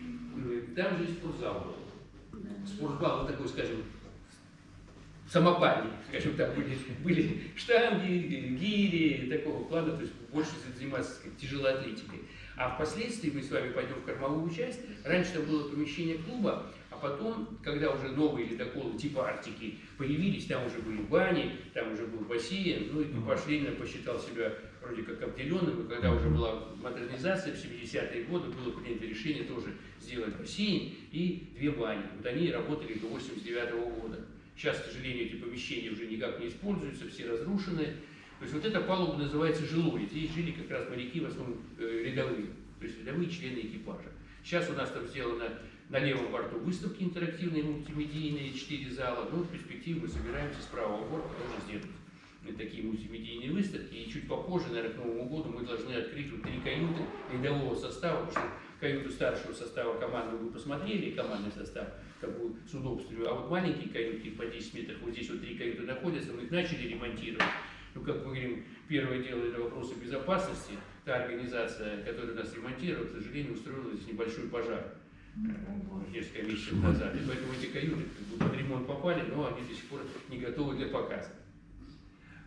Э, Там же и спортзал был. Спортзал, вот такой, скажем, самопальник, скажем так, были, были штанги, гири, такого плана, то есть больше заниматься сказать, тяжелой атлетикой. А впоследствии мы с вами пойдем в кормовую часть. Раньше там было помещение клуба, а потом, когда уже новые ледоколы типа Арктики появились, там уже были бани, там уже был бассейн, ну и экипаж Ленина посчитал себя вроде как обделенным, и когда уже была модернизация в 70-е годы, было принято решение тоже сделать бассейн и две бани. Вот они работали до 89 года. Сейчас, к сожалению, эти помещения уже никак не используются, все разрушены. То есть вот эта палуба называется жилой. Здесь жили как раз моряки, в основном э, рядовые, то есть рядовые члены экипажа. Сейчас у нас там сделано на левом борту выставки интерактивные, мультимедийные, четыре зала. Ну, в перспективе мы собираемся с правого борта тоже сделать такие мультимедийные выставки. И чуть попозже, наверное, к Новому году мы должны открыть вот три каюты рядового состава, потому что каюту старшего состава команды вы посмотрели, командный состав, как бы с удобством. А вот маленькие каюты по 10 метров, вот здесь вот три каюты находятся, мы их начали ремонтировать. Ну, как мы говорим, первое дело это вопросы безопасности. Та организация, которая нас ремонтирует, к сожалению, устроила здесь небольшой пожар э, несколько месяцев назад. И поэтому эти каюты как бы под ремонт попали, но они до сих пор не готовы для показа.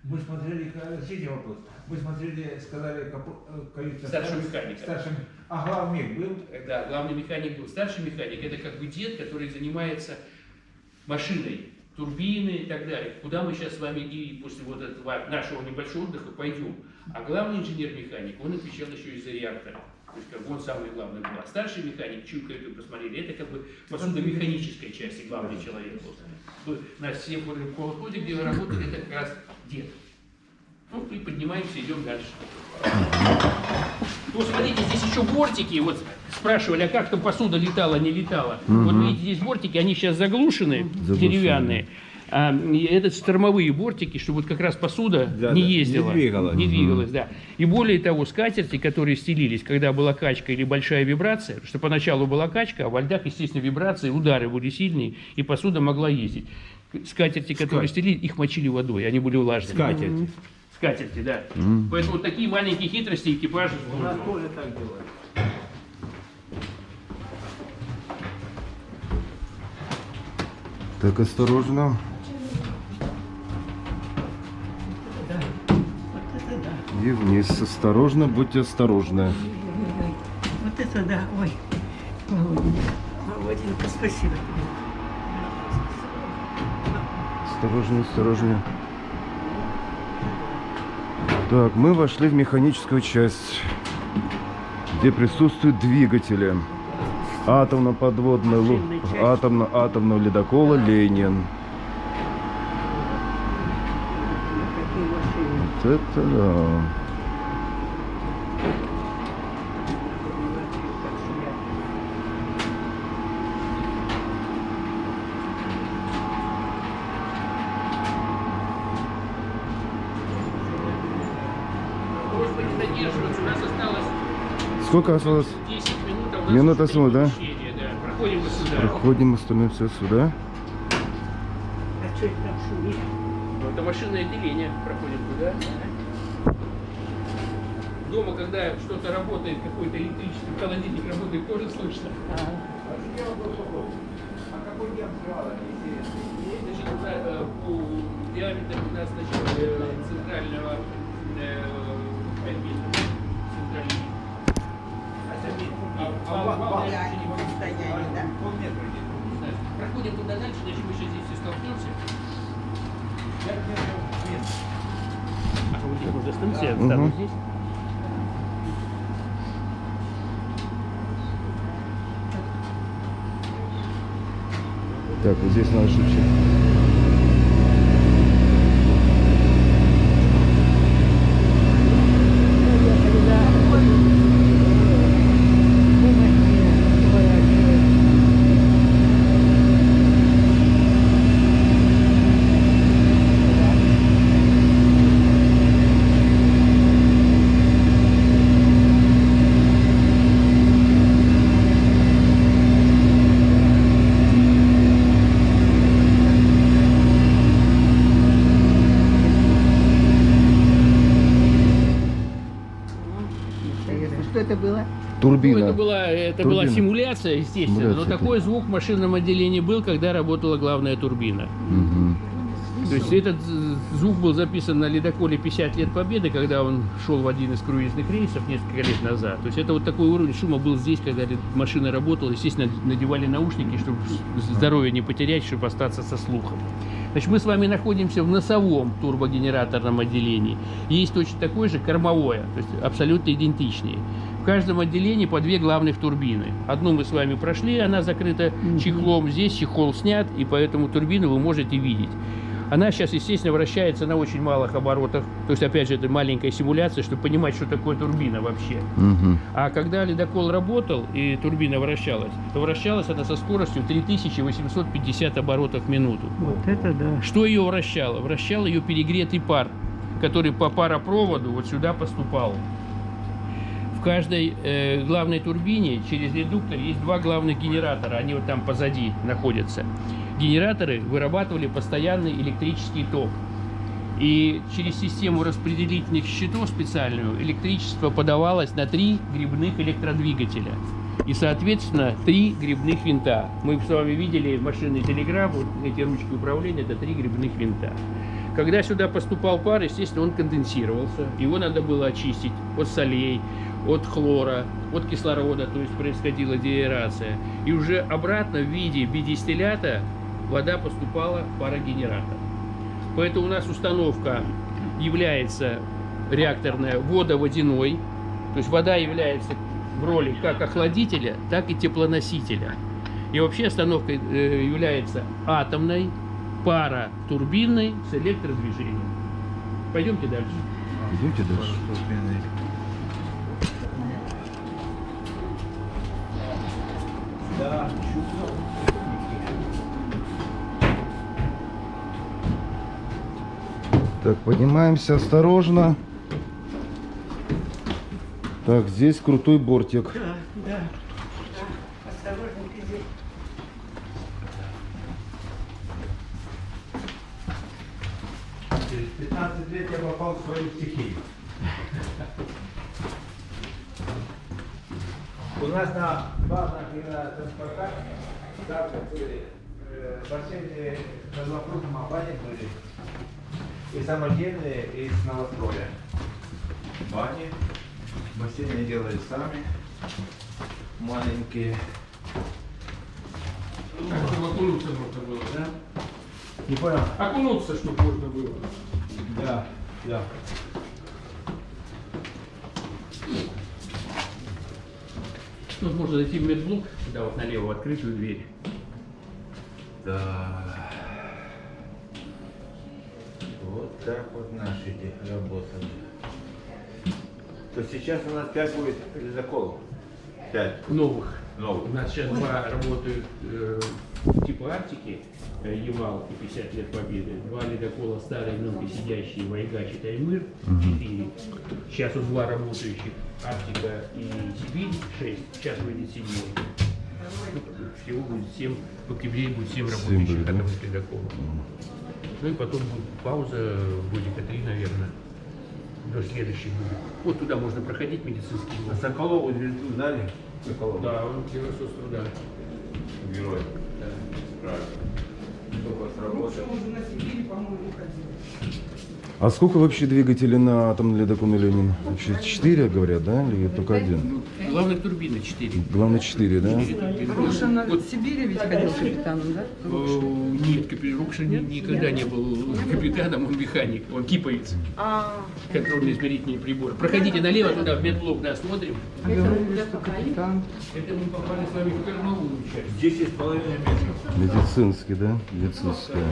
Мы смотрели, э, следующий вопрос. Мы смотрели, сказали, капу- э, каюта Старшего механика. Старший, а главный был? Да, главный механик был. Старший механик это как бы дед, который занимается машиной, турбины и так далее. Куда мы сейчас с вами и после вот этого нашего небольшого отдыха пойдем. А главный инженер-механик, он отвечал еще и за реактор. То есть как бы он самый главный был. А старший механик, чью каюту посмотрели, это как бы посудомеханическая часть и главный человек. Вот На всем колхозе, где вы работали, это как раз дед. Ну, и поднимаемся, идем дальше. Вот смотрите, здесь еще бортики. Вот спрашивали, а как там посуда летала, не летала. Вот видите, здесь бортики, они сейчас заглушены, Заглушены. деревянные. А, это штормовые бортики, чтобы вот как раз посуда Да, не да, не ездила. двигалась. Не двигалась, да. И более того, скатерти, которые стелились, когда была качка или большая вибрация, что поначалу была качка, а во льдах, естественно, вибрации, удары были сильные, и посуда могла ездить. Скатерти, которые стелили, их мочили водой, они были влажными. Скатерть. Скатерти, да. Поэтому вот такие маленькие хитрости экипажа У нас тоже так делают. Так, осторожно. Вот это да. И вниз. Осторожно, будьте осторожны. Вот это да. Ой. Володенька. Володенька, спасибо тебе. Осторожнее, осторожнее. Так, мы вошли в механическую часть, где присутствуют двигатели. Атомно-подводный части. атомно-атомного ледокола Ленин. Вот это да. Так шумят. Просьба не задерживаться, у нас осталось Сколько осталось? 10 минут, Минут осталось, да? Проходим мы сюда. Проходим, мы становимся сюда. А что это там шумит? Это машинное отделение. Проходим туда. Дома, когда что-то работает, какой-то электрический холодильник работает, тоже слышно. А какой нас, э, по диаметру у нас значит, э, центрального э, сейчас я встану угу. здесь. Так, вот здесь надо шипчик. Это была, это была симуляция, естественно, Симуляция, но такой звук в машинном отделении был, когда работала главная турбина. Мгм. То есть этот звук был записан на ледоколе 50 лет Победы, когда он шел в один из круизных рейсов несколько лет назад. То есть это вот такой уровень шума был здесь, когда машина работала. Естественно, надевали наушники, чтобы здоровье не потерять, чтобы остаться со слухом. Значит, мы с вами находимся в носовом турбогенераторном отделении. Есть точно такое же кормовое, то есть абсолютно идентичные. В каждом отделении по две главных турбины. Одну мы с вами прошли, она закрыта чехлом. Здесь чехол снят, и поэтому турбину вы можете видеть. Она сейчас, естественно, вращается на очень малых оборотах. То есть, опять же, это маленькая симуляция, чтобы понимать, что такое турбина вообще. Мгм. А когда ледокол работал и турбина вращалась, то вращалась она со скоростью 3850 оборотов в минуту. Вот это да. Что ее вращало? Вращал ее перегретый пар, который по паропроводу вот сюда поступал. В каждой э, главной турбине через редуктор есть два главных генератора, они вот там позади находятся. Генераторы вырабатывали постоянный электрический ток. И через систему распределительных щитов специальную электричество подавалось на три грибных электродвигателя. И, соответственно, три грибных винта. Мы с вами видели машинный телеграф, вот эти ручки управления, это три грибных винта. Когда сюда поступал пар, естественно, он конденсировался. Его надо было очистить от солей, от хлора, от кислорода, то есть происходила деаэрация. И уже обратно в виде бидистиллята вода поступала в парогенератор. Поэтому у нас установка является реакторная водоводяной. То есть вода является в роли как охладителя, так и теплоносителя. И вообще остановка э, является атомной, паратурбинной с электродвижением. Пойдемте дальше. Идемте дальше. Да, Так, поднимаемся осторожно. Так, здесь крутой бортик. Да, да. Осторожненько здесь. Через 15 лет я попал в свою стихию. У нас на базах и на транспортах также были э, бассейны под вопросом о бане были. И самодельные, и из новостроя. Бани. Бассейны делали сами. Маленькие. Чтобы окунуться можно было, да? Не понял? Окунуться, чтобы можно было. Да, да. Тут можно зайти в медблок, сюда вот налево, в открытую дверь. Да. Вот так вот наши эти работали. То сейчас у нас 5 будет ледоколов. 5 Новых. У новых. нас сейчас два работают э, типа Арктики, Ямал и 50 лет Победы. Два ледокола старые, мелкосидящие, Вайгач и Таймыр. Четыре. Сейчас у два работающих Арктика и Сибирь. Шесть. Сейчас выйдет седьмой. Ну, Всего будет семь. В октябре будет семь Семь работающих будет, да? атомных ледоколов. Ну и потом будет пауза, годика три, наверное. До следующих будет. Вот туда можно проходить медицинский А блок. Соколову звезду дали? Соколову. Да, он герой соцтруда. Герой. Правильно. Только Ну, сработал. что уже на Сибири, по-моему, ходили. А сколько вообще двигателей на атомный ледокол Ленин? Вообще четыре, говорят, да? Или только один? Главная турбина 4. Главное четыре, да? Рушин в Сибири ведь ходил капитаном, да? Нет, капитан Рукша ни- никогда не был капитаном, он механик, он киповец. А, Контрольно-измерительные приборы. Проходите налево, туда в медблок осмотрим. а говорили, что капитан. Это мы попали с вами в кормовую часть. 10,5 метров. Медицинский, да? Медицинская.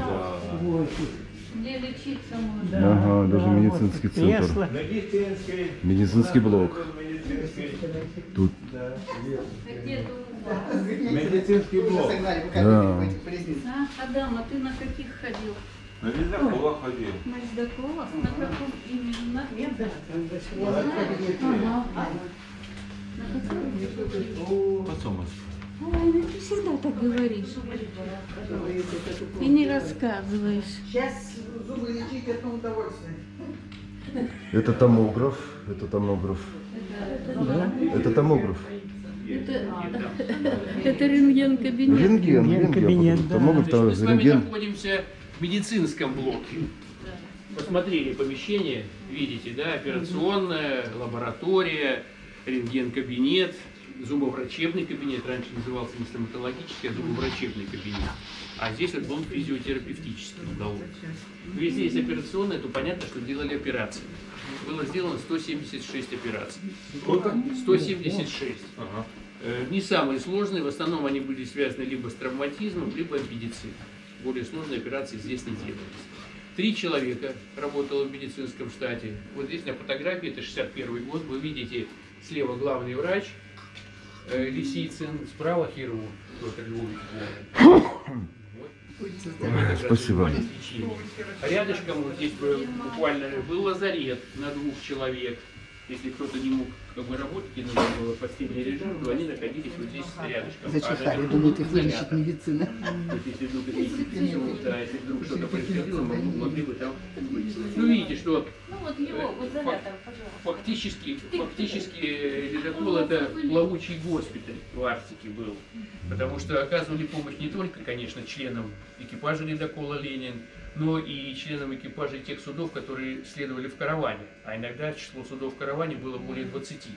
Где лечиться можно. Ага, даже медицинский центр. Медицинский. Медицинский блок. Тут? Медицинский блок. Да. А, Адам, а ты на каких ходил? На ледоколах ходил. На ледоколах? На каком именно? Ага. На каком? Потом. Ой, ну ты всегда так говоришь. И не рассказываешь. Сейчас зубы лечить это удовольствие. это томограф, это томограф. Это томограф. Это, это рентген-кабинет. Рентген, рентген. Томограф, Значит, там мы с вами рентген. находимся в медицинском блоке. Посмотрели помещение, видите, да, операционная, лаборатория, рентген-кабинет, зубоврачебный кабинет, раньше назывался не стоматологический, а зубоврачебный кабинет. А здесь вот был физиотерапевтический уголок. Если есть операционная, то понятно, что делали операции. Было сделано 176 операций. Сколько? 176. Ага. Э, Не самые сложные, в основном они были связаны либо с травматизмом, либо аппендицитом. Более сложные операции здесь не делались. Три человека работало в медицинском штате. Вот здесь на фотографии, это 61 год, вы видите слева главный врач э, Лисицын, справа хирург Петр Львович Спасибо. рядышком вот здесь буквально был лазарет на двух человек. Если кто-то не мог как бы работать нужно было постельный режим, то они находились вот здесь рядышком. Зачихали, А думают, их вылечит медицина. То есть, если вдруг это да, если вдруг что-то происходило, мы могли бы там быть. Ну, видите, что Ну вот его, пожалуйста. фактически, фактически э, ледокол это плавучий госпиталь в Арктике был. Потому что оказывали помощь не только, конечно, членам экипажа ледокола «Ленин», но и членам экипажей тех судов, которые следовали в караване. А иногда число судов в караване было более 20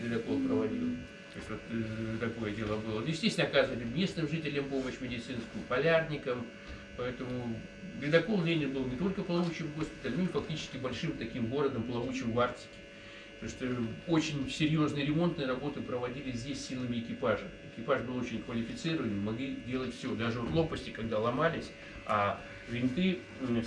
ледокол проводил. То есть вот э, такое дело было. Ну, Естественно, оказывали местным жителям помощь медицинскую, полярникам. Поэтому ледокол Ленин был не только плавучим госпиталем, но и фактически большим таким городом, плавучим в Арктике. Потому что очень серьезные ремонтные работы проводились здесь силами экипажа. Экипаж был очень квалифицированный, могли делать все. Даже вот лопасти, когда ломались, а винты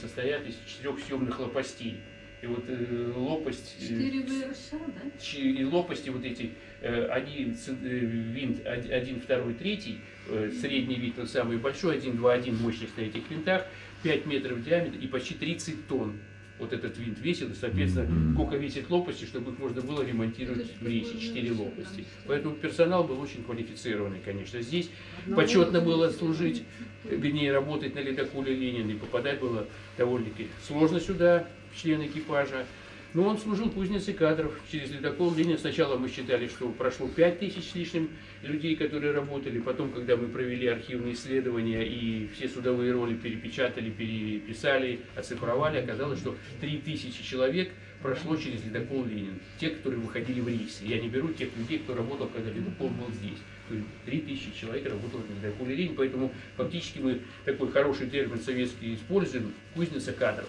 состоят из четырех съемных лопастей. И вот э, лопасть... э, Четыре ВРШ, да? И лопасти вот эти, э, ц- э, винт, од- один, второй, третий, э, средний винт, тот самый большой, один, два, один мощность на этих винтах, 5 метров в диаметре и почти 30 тонн. Вот этот винт весил, и, соответственно, сколько весит лопасти, чтобы их можно было ремонтировать в рейсе, 4 лопасти. Поэтому персонал был очень квалифицированный, конечно. Здесь почетно было служить, э, вернее, работать на ледоколе Ленин, и попадать было довольно-таки сложно сюда, в член экипажа. Но он служил в кузнице кадров через ледокол Ленин. Сначала мы считали, что прошло 5 тысяч с лишним людей, которые работали. Потом, когда мы провели архивные исследования и все судовые роли перепечатали, переписали, оцифровали, оказалось, что 3 тысячи человек прошло через ледокол Ленин. Те, которые выходили в рейсы. Я не беру тех людей, кто работал, когда ледокол был здесь. То есть 3 тысячи человек работало на ледоколе Ленин. Поэтому фактически мы такой хороший термин советский используем – кузница кадров.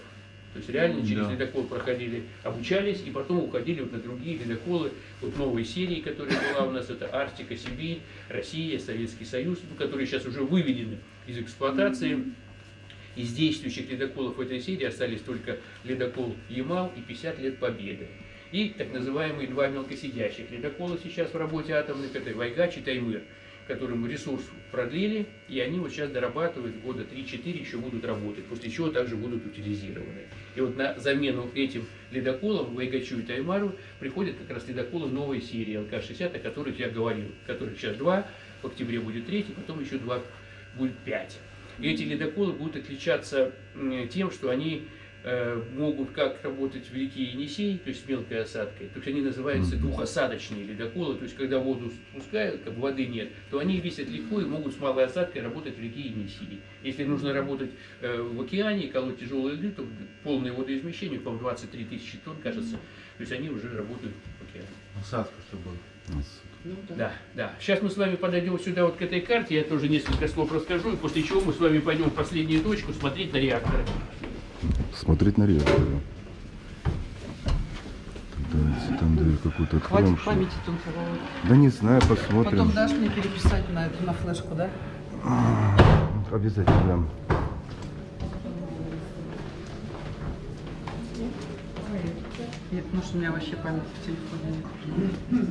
То есть реально через Да. ледокол проходили, обучались и потом уходили вот на другие ледоколы. Вот новые серии, которые была у нас, это Арктика, Сибирь, Россия, Советский Союз, ну, которые сейчас уже выведены из эксплуатации. Из действующих ледоколов в этой серии остались только ледокол Ямал и 50 лет Победы. И так называемые два мелкосидящих ледокола сейчас в работе атомных, это Вайгач и Таймыр, которым ресурс продлили, и они вот сейчас дорабатывают, года 3-4 еще будут работать, после чего также будут утилизированы. И вот на замену этим ледоколам, Вайгачу и Таймару, приходят как раз ледоколы новой серии ЛК-60, о которых я говорил, которых сейчас два, в октябре будет третий, потом еще два будет пять. И эти ледоколы будут отличаться тем, что они могут как работать в реке Енисей, то есть с мелкой осадкой, то есть они называются двухосадочные ледоколы, то есть когда воду спускают, как бы воды нет, то они весят легко и могут с малой осадкой работать в реке Енисей. Если нужно работать э, в океане, колоть тяжелые льды, то полное водоизмещение, по-моему, 23 тысячи тонн, кажется, то есть они уже работают в океане. Насадка, чтобы Ну, да. Да, да. Сейчас мы с вами подойдем сюда вот к этой карте, я тоже несколько слов расскажу, и после чего мы с вами пойдем в последнюю точку смотреть на реакторы. Смотреть на реактор. Давайте там дверь какую-то откроем. Хватит памяти тонкого. Да не знаю, посмотрим. Потом дашь мне переписать на эту на флешку, да? Обязательно дам. Нет, потому что у меня вообще памяти в телефоне нет.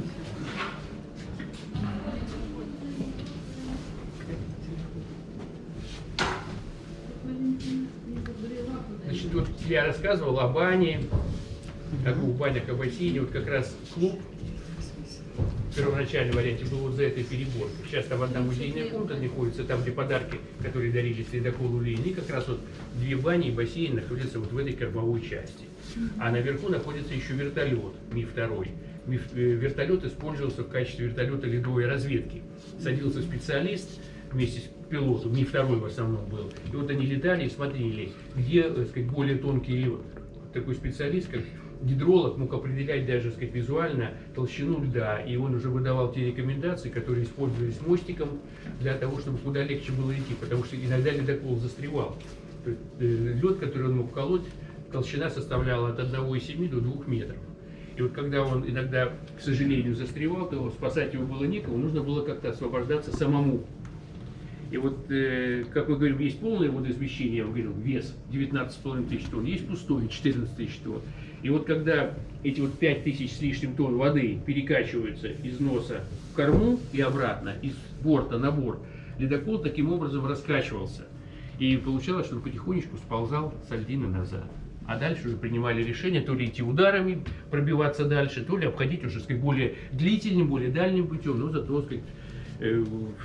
Я рассказывал о бане, о двух банях, о бассейне. Вот как раз клуб в первоначальном варианте был вот за этой переборкой. Сейчас там одна музейная комната находится, там, где подарки, которые дарили ледоколу Ленин. Как раз вот две бани и бассейн находятся вот в этой кормовой части. А наверху находится еще вертолет, Ми-2. Ми- э, Вертолет использовался в качестве вертолета ледовой разведки. Садился специалист вместе с пилотом, Ми-2 в основном был. И вот они летали и смотрели, где, так сказать, более тонкий. Такой специалист, как гидролог, мог определять даже, сказать, визуально толщину льда. И он уже выдавал те рекомендации, которые использовались мостиком для того, чтобы куда легче было идти. Потому что иногда ледокол застревал. Э, лед, который он мог колоть, толщина составляла от 1,7 до 2 метров. И вот когда он иногда, к сожалению, застревал, то спасать его было некого, нужно было как-то освобождаться самому. И вот, э, как мы говорим, есть полное водоизмещение, я говорил, вес 19,5 тысяч тонн, есть пустое 14 тысяч тонн. И вот когда эти вот 5 тысяч с лишним тонн воды перекачиваются из носа в корму и обратно, из борта на борт, ледокол таким образом раскачивался. И получалось, что он потихонечку сползал с льдины назад. А дальше уже принимали решение то ли идти ударами, пробиваться дальше, то ли обходить уже, сказать, более длительным, более дальним путем, но зато, сказать,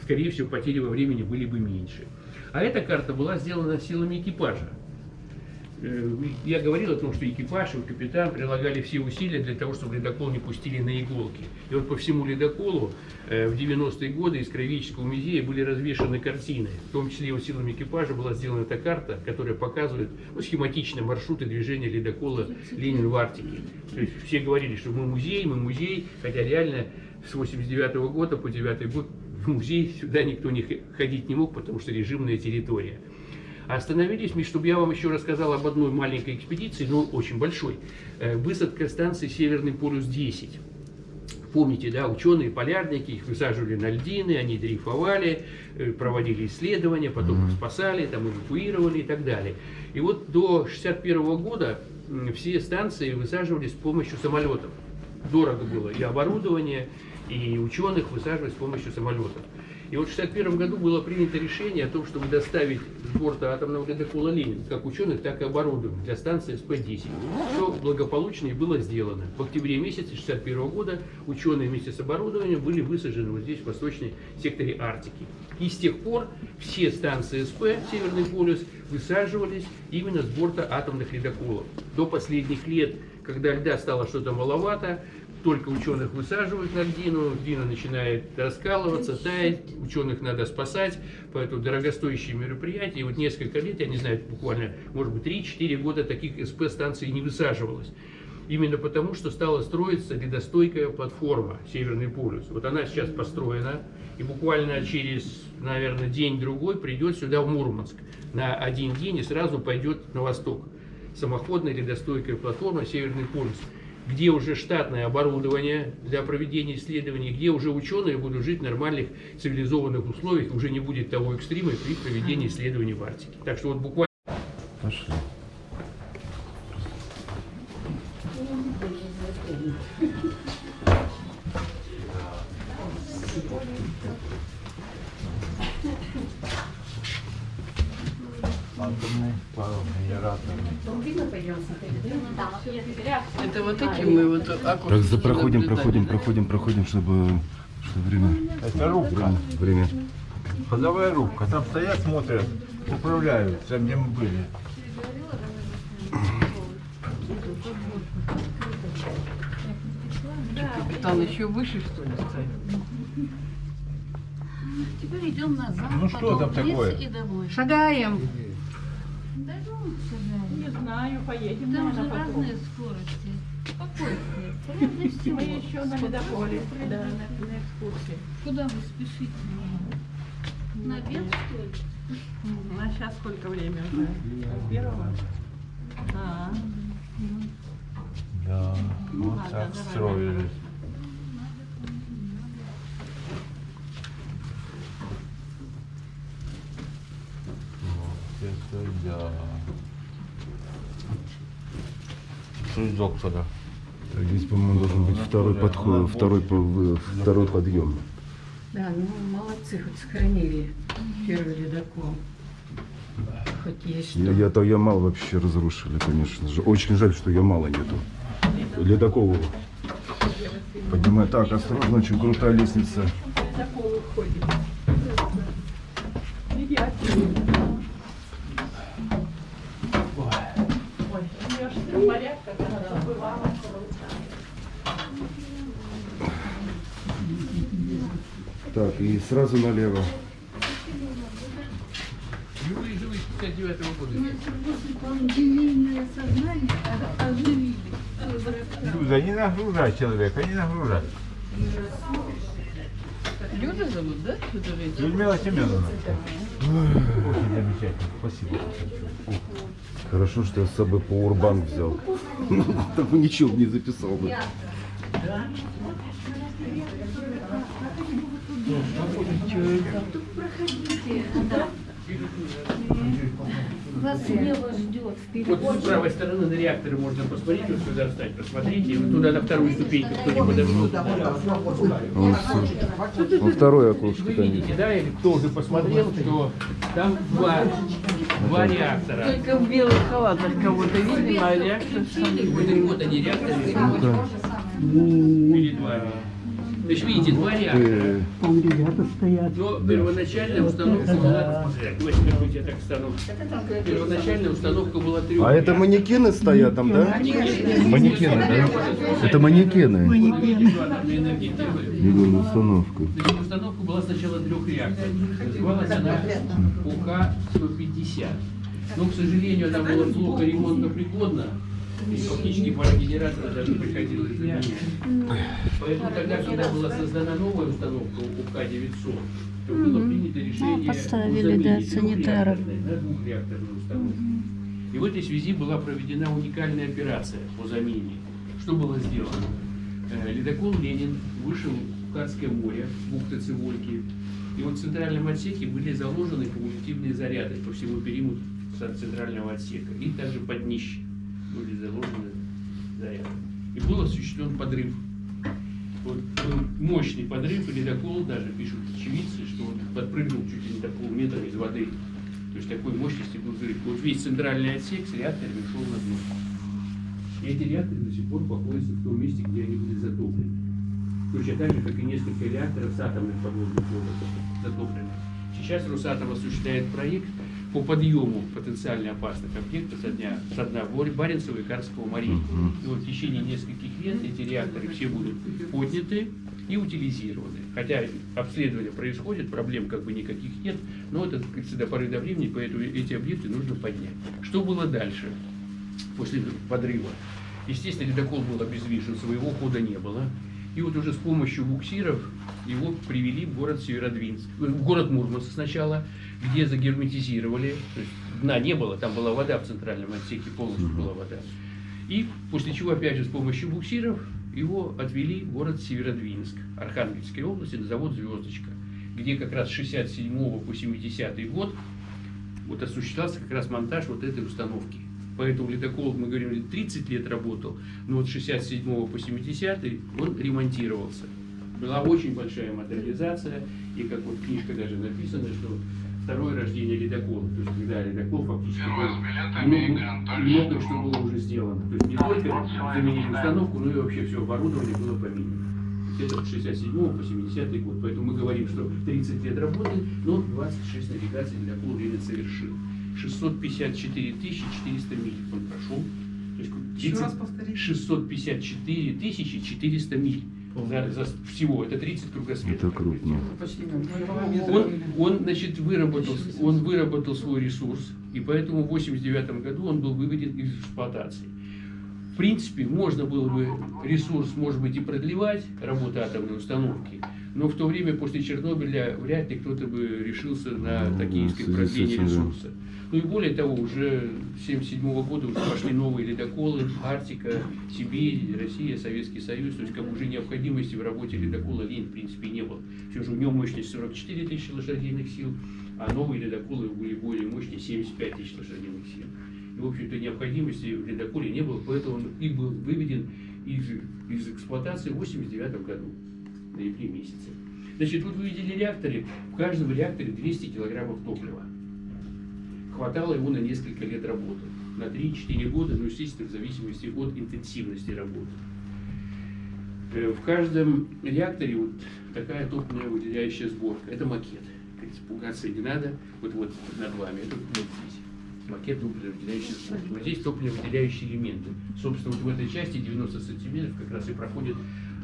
скорее всего, потери во времени были бы меньше. А эта карта была сделана силами экипажа. Э, Я говорил о том, что экипаж и капитан прилагали все усилия для того, чтобы ледокол не пустили на иголки. И вот по всему ледоколу э, в 90-е годы из Краеведческого музея были развешаны картины. В том числе вот силами экипажа была сделана эта карта, которая показывает ну, схематично маршруты движения ледокола «Ленин в Арктике». То есть все говорили, что мы музей, мы музей, хотя реально с 89 года по 9 год в музей сюда никто не ходить не мог, потому что режимная территория. Остановились мы, чтобы я вам еще рассказал об одной маленькой экспедиции, но очень большой. Э, Высадка станции Северный полюс-10. Помните, да, ученые, полярники, их высаживали на льдины, они дрейфовали, э, проводили исследования, потом их спасали, там эвакуировали и так далее. И вот до 61 года все станции высаживались с помощью самолетов. Дорого было и оборудование, и ученых высаживать с помощью самолетов. И вот в 1961 году было принято решение о том, чтобы доставить с борта атомного ледокола «Ленин» как ученых, так и оборудование для станции СП-10. Что благополучно и было сделано. В октябре месяце 1961 года ученые вместе с оборудованием были высажены вот здесь, в восточном секторе Арктики. И с тех пор все станции СП «Северный полюс» высаживались именно с борта атомных ледоколов. До последних лет, когда льда стало что-то маловато, только ученых высаживают на льдину, льдина начинает раскалываться, таять, ученых надо спасать, поэтому дорогостоящие мероприятия. И вот несколько лет, я не знаю, буквально, может быть, 3-4 года таких СП-станций не высаживалось. Именно потому, что стала строиться ледостойкая платформа «Северный полюс». Вот она сейчас построена, и буквально через, наверное, день-другой придет сюда, в Мурманск, на один день и сразу пойдет на восток. Самоходная ледостойкая платформа «Северный полюс» где уже штатное оборудование для проведения исследований, где уже ученые будут жить в нормальных цивилизованных условиях, уже не будет того экстрима при проведении исследований в Арктике. Так что вот буквально Пошли. Это вот эти а, мы вот аккуратно. за проходим, проходим, проходим, проходим, чтобы, чтобы время... Это рубка. Время. Ходовая рубка. Там стоят, смотрят, управляют, там где мы были. Капитан еще выше, что ли, стоит? Теперь идем назад, ну, что там такое? и домой. Шагаем. Да ну. Не знаю, поедем, Там же потом. разные скорости. Спокойствие. Мы еще на ледоколе, да, на, на экскурсии. Куда вы спешите? На обед, что ли? Мгм. А сейчас сколько время уже? Первого? А, Да, ну вот так давай, это да. Из доктора? Здесь, по-моему, должен быть второй подход, второй, второй подъем. Да, ну молодцы, хоть сохранили первый ледокол. Хоть есть что. Я, я, то Ямал вообще разрушили, конечно же. Очень жаль, что Ямала нету. Ледоколу. Поднимай. Так, осторожно, очень крутая лестница. ледокол уходит. Приятно. Ой, у нее же все порядка, она забывала. Так, и сразу налево. Живые, живые, 59 года. Пандемийное сознание оживили. Люда, не нагружай человека, не нагружай. Люда зовут, да? Людмила Семеновна. Очень замечательно, спасибо. Хорошо, что я с собой по урбан взял. Так бы ничего бы не записал бы. Вас небо ждет Вот вперед. с правой стороны на реакторы можно посмотреть, вот сюда встать, посмотрите, и вот туда на вторую ступеньку кто не подошел. Во второе окошко Вы видите, да, или кто уже посмотрел, что там два, два реактора. Только в белых халатах кого-то видимо, а реактор Вот, и вот они реакторы. Перед вами. То есть видите, два реактора. Э, Но первоначальная установка была... Давайте я так встану. Первоначальная установка была трех. А это манекены стоят там, да? Манекены, да? Это манекены. Миллион установка. Значит, установка была сначала трех реакторов. Называлась она УК-150. Но, к сожалению, она была плохо ремонтопригодна. И фактически пара генераторов даже приходилось заменять. Поэтому тогда, когда была создана новая установка УК-900, то было принято решение поставили, да, санитаров. на двухреакторную установку. И в этой связи была проведена уникальная операция по замене. Что было сделано? Э, Ледокол «Ленин» вышел в Карское море, бухта Цивольки, и вот в центральном отсеке были заложены кумулятивные заряды по всему периметру центрального отсека, и также под днище были заложены заряды. И был осуществлен подрыв. Вот был мощный подрыв, и ледокол, даже пишут очевидцы, что он подпрыгнул чуть ли не до полметра из воды. То есть такой мощности был взрыв. Вот весь центральный отсек с реакторами шел на дно. И эти реакторы до сих пор находятся в том месте, где они были затоплены. Точно так же, как и несколько реакторов с атомных подводных лодок затоплены. Сейчас Росатом осуществляет проект по подъему потенциально опасных объектов со дня, со дна Баренцева и Карского морей. И вот в течение нескольких лет эти реакторы все будут подняты и утилизированы. Хотя обследование происходит, проблем как бы никаких нет, но это, как до поры до времени, поэтому эти объекты нужно поднять. Что было дальше, после подрыва? Естественно, ледокол был обездвижен, своего хода не было. И вот уже с помощью буксиров его привели в город Северодвинск, э, в город Мурманск сначала, где загерметизировали, то есть дна не было, там была вода в центральном отсеке, полностью была вода. И после чего, опять же, с помощью буксиров его отвели в город Северодвинск, Архангельской области, на завод «Звездочка», где как раз с 67 по 70 год вот осуществлялся как раз монтаж вот этой установки. Поэтому ледокол, мы говорим, 30 лет работал, но вот с 67 по 70 он ремонтировался. Была очень большая модернизация, и как вот книжка даже написано, что второе рождение ледокола, то есть когда ледокол фактически много, много что было уже сделано. То есть не только заменили установку, но и вообще все оборудование было поменено. Это с 67 по 70 год. Поэтому мы говорим, что 30 лет работы, но 26 навигаций ледокол Ленин совершил. 654 400 миль он прошел. То есть Еще раз 30 повторите. 654 400 миль. за, за всего. Это 30 кругосветов. Это крупно. Почти как Он- Он, значит, выработал, он выработал свой ресурс, и поэтому в 89 году он был выведен из эксплуатации. В принципе, можно было бы ресурс, может быть, и продлевать работу атомной установки, но в то время после Чернобыля вряд ли кто-то бы решился на Ну, такие продление этим, да. Ну и более того, уже с 1977 года уже пошли новые ледоколы, Арктика, Сибирь, Россия, Советский Союз, то есть как уже необходимости в работе ледокола Лень в принципе не было. Все же у него мощность 44 тысячи лошадиных сил, а новые ледоколы были более мощные 75 тысяч лошадиных сил. И, в общем-то, необходимости в ледоколе не было, поэтому он и был выведен из, из эксплуатации в 89 году, в ноябре месяце. Значит, вот вы видели реакторы, в каждом реакторе 200 килограммов топлива. Хватало его на несколько лет работы, на 3-4 года, ну, естественно, в зависимости от интенсивности работы. Э, В каждом реакторе вот такая топливная выделяющая сборка. Это макет. Испугаться не надо. Вот вот над вами. Это вот здесь. Макет топливно-выделяющей сборки. Вот здесь топливно-выделяющие элементы. Собственно, вот в этой части 90 сантиметров как раз и проходит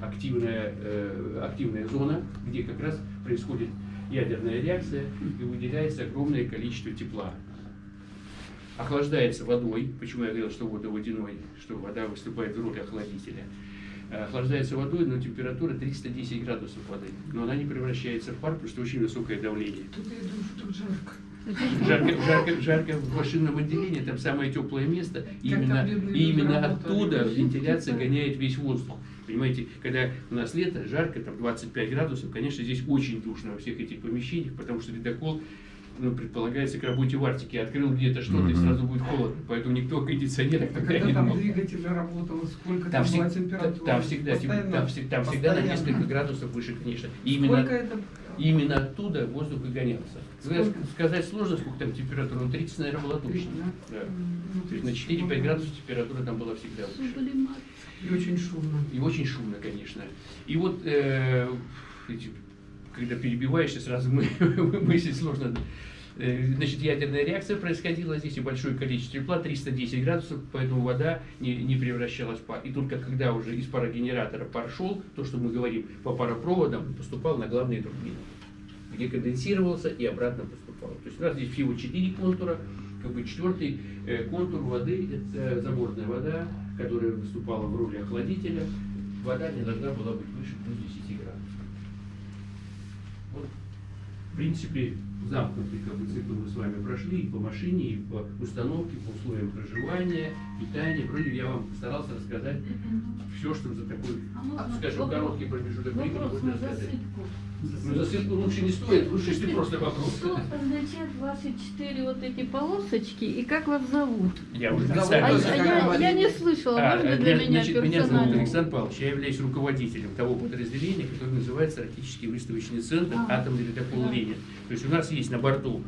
активная, э, активная зона, где как раз происходит ядерная реакция и выделяется огромное количество тепла. Охлаждается водой, почему я говорил, что вода водяной, что вода выступает в роли охладителя. Э, Охлаждается водой, но температура 310 градусов воды. Но она не превращается в пар, потому что очень высокое давление. Тут я думаю, что тут жарко. Жарко, жарко, жарко в машинном отделении, там самое теплое место. И Как именно, и именно оттуда вентиляция гоняет весь воздух. Понимаете, когда у нас лето, жарко, там 25 градусов, конечно, здесь очень душно во всех этих помещениях, потому что ледокол ну, предполагается к работе в Арктике. Открыл где-то что-то, и Мгм. сразу будет холодно. Поэтому никто о кондиционерах А тогда не когда там думал. двигатель работал, сколько Там, там, была температура? там всегда, Постоянно? там, там всегда на несколько градусов выше, конечно. И именно, это? именно оттуда воздух и гонялся. Сколько? Сказать сложно, сколько там температура, но 30, наверное, была точно. Да? Да. Ну, То есть на 4-5 градусов температура там была всегда выше. И очень шумно. И очень шумно, конечно. И вот, э, эти- когда перебиваешься, сразу мы, мыслить сложно. Э, Значит, ядерная реакция происходила здесь, и большое количество тепла, 310 градусов, поэтому вода не, не превращалась в пар. И только когда уже из парогенератора пар шел, то, что мы говорим, по паропроводам поступал на главные турбины, где конденсировался и обратно поступал. То есть у нас здесь всего 4 контура, как бы четвертый э, контур воды – это заборная вода, которая выступала в роли охладителя. Вода не должна была быть выше плюс 10 градусов. Вот, в принципе, замкнутый как бы, цикл мы с вами прошли и по машине, и по установке, по условиям проживания, питания. Вроде я вам постарался рассказать все, что за такой, А скажем, короткий промежуток времени можно рассказать. Засыпку. Ну, засыпку лучше не стоит, лучше, если просто вопрос. Что означает ваши четыре вот эти полосочки и как вас зовут? Я уже Зовут А, представился. а я, я не слышала, А, можно для меня- меня значит, меня зовут? Александр Павлович, я являюсь руководителем того подразделения, которое называется Арктический выставочный центр А. атомный ледокол Да. Ленин. То есть у нас есть на борту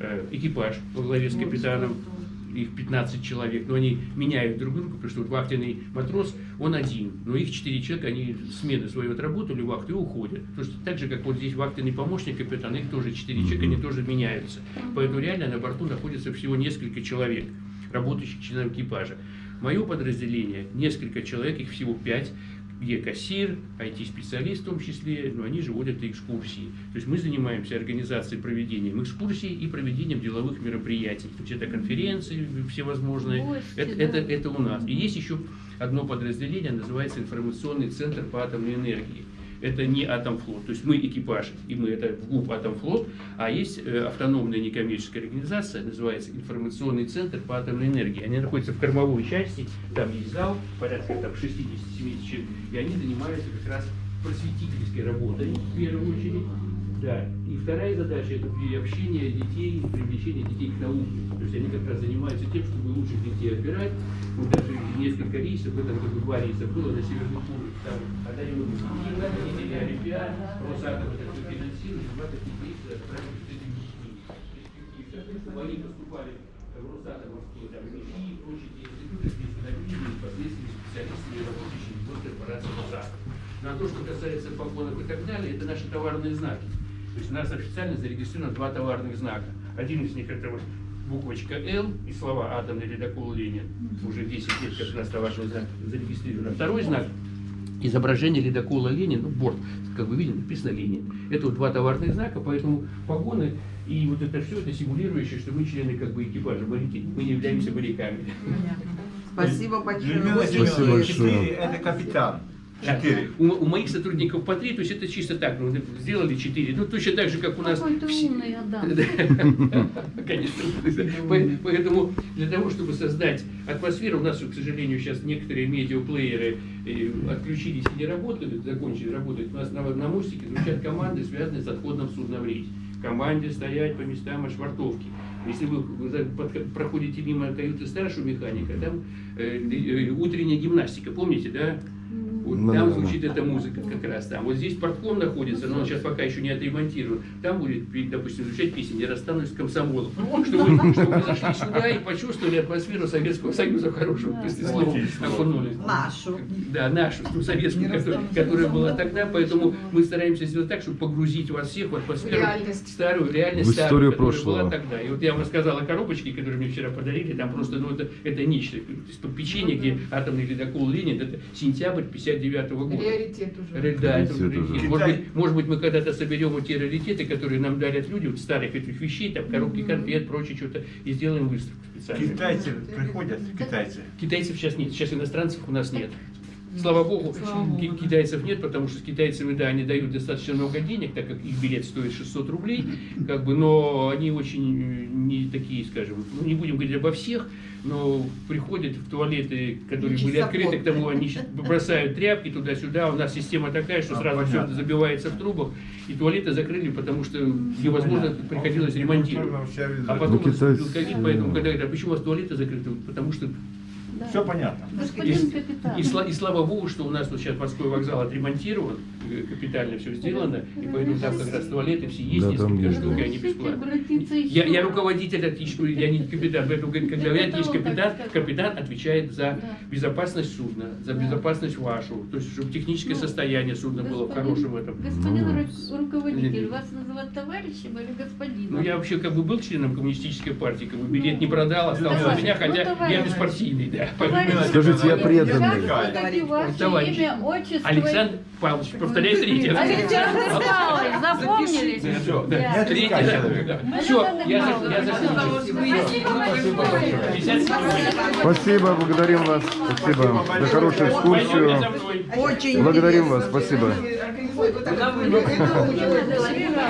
э, экипаж во главе с Вот, капитаном, вот, их 15 человек, но они меняют друг друга, потому что вот вахтенный матрос, он один, но их 4 человека, они смены свою отработали, вахту и уходят. Потому что так же, как вот здесь вахтенный помощник капитана, их тоже 4 человека, они тоже меняются. Поэтому реально на борту находится всего несколько человек, работающих членов экипажа. Мое подразделение, несколько человек, их всего 5, где кассир, IT-специалист в том числе, но они же водят экскурсии. То есть мы занимаемся организацией, проведением экскурсий и проведением деловых мероприятий. То есть это конференции всевозможные, Гости, это, да. это, это у нас. И есть еще одно подразделение, называется информационный центр по атомной энергии. Это не Атомфлот, то есть мы экипаж, и мы это в ГУП Атомфлот, а есть э, автономная некоммерческая организация, называется информационный центр по атомной энергии. Они находятся в кормовой части, там есть зал, порядка там 60-70 человек, и они занимаются как раз просветительской работой в первую очередь. Да. И вторая задача это приобщение детей, привлечение детей к науке. То есть они как раз занимаются тем, чтобы лучших детей отбирать. Вот даже несколько рейсов, в этом году два рейса было на Северный полюс. Там одаренные детей, деятели Олимпиад, Росатом это все финансирует, два таких рейса отправили этими детьми. Перспективы. Они поступали в Росатомовские, там, МИФИ и прочие институты, где становились непосредственно специалистами, работающими в корпорации Росатом. Ну а то, что касается погонов и так далее, это наши товарные знаки. То есть у нас официально зарегистрировано два товарных знака. Один из них это вот буквочка Л и слова «Атомный ледокол Ленин». Уже 10 лет, как у нас товарный знак зарегистрирован. А второй знак изображение ледокола Ленин, ну, борт, как вы видите, написано Ленин. Это вот два товарных знака, поэтому погоны и вот это все, это симулирующее, что мы члены как бы экипажа мы не являемся моряками. Спасибо большое. Людмила Очень Спасибо большое. это капитан. Четыре. У, у моих сотрудников по три, то есть это чисто так, ну, сделали четыре, ну точно так же, как у нас Какой ты все- умный, Адам. Да, Конечно. По- Поэтому для того, чтобы создать атмосферу, у нас, к сожалению, сейчас некоторые медиаплееры э, отключились и не работают, закончили работать. У нас на, на мостике звучат команды, связанные с отходом судна в рейс. Команде стоять по местам швартовки. Если вы проходите мимо каюты старшего механика, там э, э, утренняя гимнастика, помните, да? Вот Ну, там да, да. звучит эта музыка как раз там. Вот здесь портком находится, но он сейчас пока еще не отремонтирован. Там будет, допустим, звучать песня «Не расстанусь с комсомолом». Чтобы, вы- чтобы вы зашли сюда и почувствовали атмосферу Советского Союза в хорошем смысле слова. Окунулись. Нашу. Да, нашу, ну, советскую, которая, которая была тогда, поэтому мы стараемся сделать так, чтобы погрузить вас всех в атмосферу Реальность. старую, реальность В старую, историю которая прошлого. была тогда. И вот я вам рассказал о коробочке, которую мне вчера подарили, там просто, ну, это, это нечто. Из-под печенья, где атомный ледокол Ленин, это сентябрь 59 года. Приоритет уже. Ре- Да, это Раритет уже- уже. Может быть, может быть, мы когда-то соберем вот те раритеты, которые нам дарят люди, вот старых этих вещей, там коробки конфет, прочее, что-то, и сделаем выставку специальную. Китайцы приходят, китайцы. Китайцев сейчас нет, сейчас иностранцев у нас нет. Слава богу, ки- китайцев нет, потому что с китайцами, да, они дают достаточно много денег, так как их билет стоит 600 рублей, как бы, но они очень э, не такие, скажем, ну не будем говорить обо всех, но приходят в туалеты, которые были открыты, к тому они бросают тряпки туда-сюда, у нас система такая, что А, сразу все понятно. это забивается в трубах, и туалеты закрыли, потому что невозможно, понятно. приходилось ремонтировать. Все А потом Ну, китайцы- ковид, поэтому когда говорят, а почему у вас туалеты закрыты? Потому что Все понятно. Господин капитан. и, сла- и слава богу, что у нас вот сейчас морской вокзал отремонтирован, э, капитально все сделано, и поэтому там как раз туалеты все есть, Да, там несколько штук, и они бесплатные. Я, я руководитель отличного, я не капитан, поэтому говорит, когда говорят, есть капитан, капитан отвечает за Да. безопасность судна, за Да. безопасность вашу, то есть чтобы техническое Ну, состояние судна было в Господин- хорошем этом. Господин Ну. ру- руководитель, Нет. вас называть товарищем или господином? Ну, я вообще как бы был членом коммунистической партии, как бы билет не продал, остался у меня, ну, хотя я беспартийный, да. Скажите, я преданный. Отчество? Александр Павлович, повторяй третий. Александр Павлович, запомнили? Третий человека. Все, я, закончил. Спасибо большое. 50 секунд. Спасибо, благодарим вас. Спасибо за хорошую экскурсию. Благодарим вас, что спасибо. вы организуете вот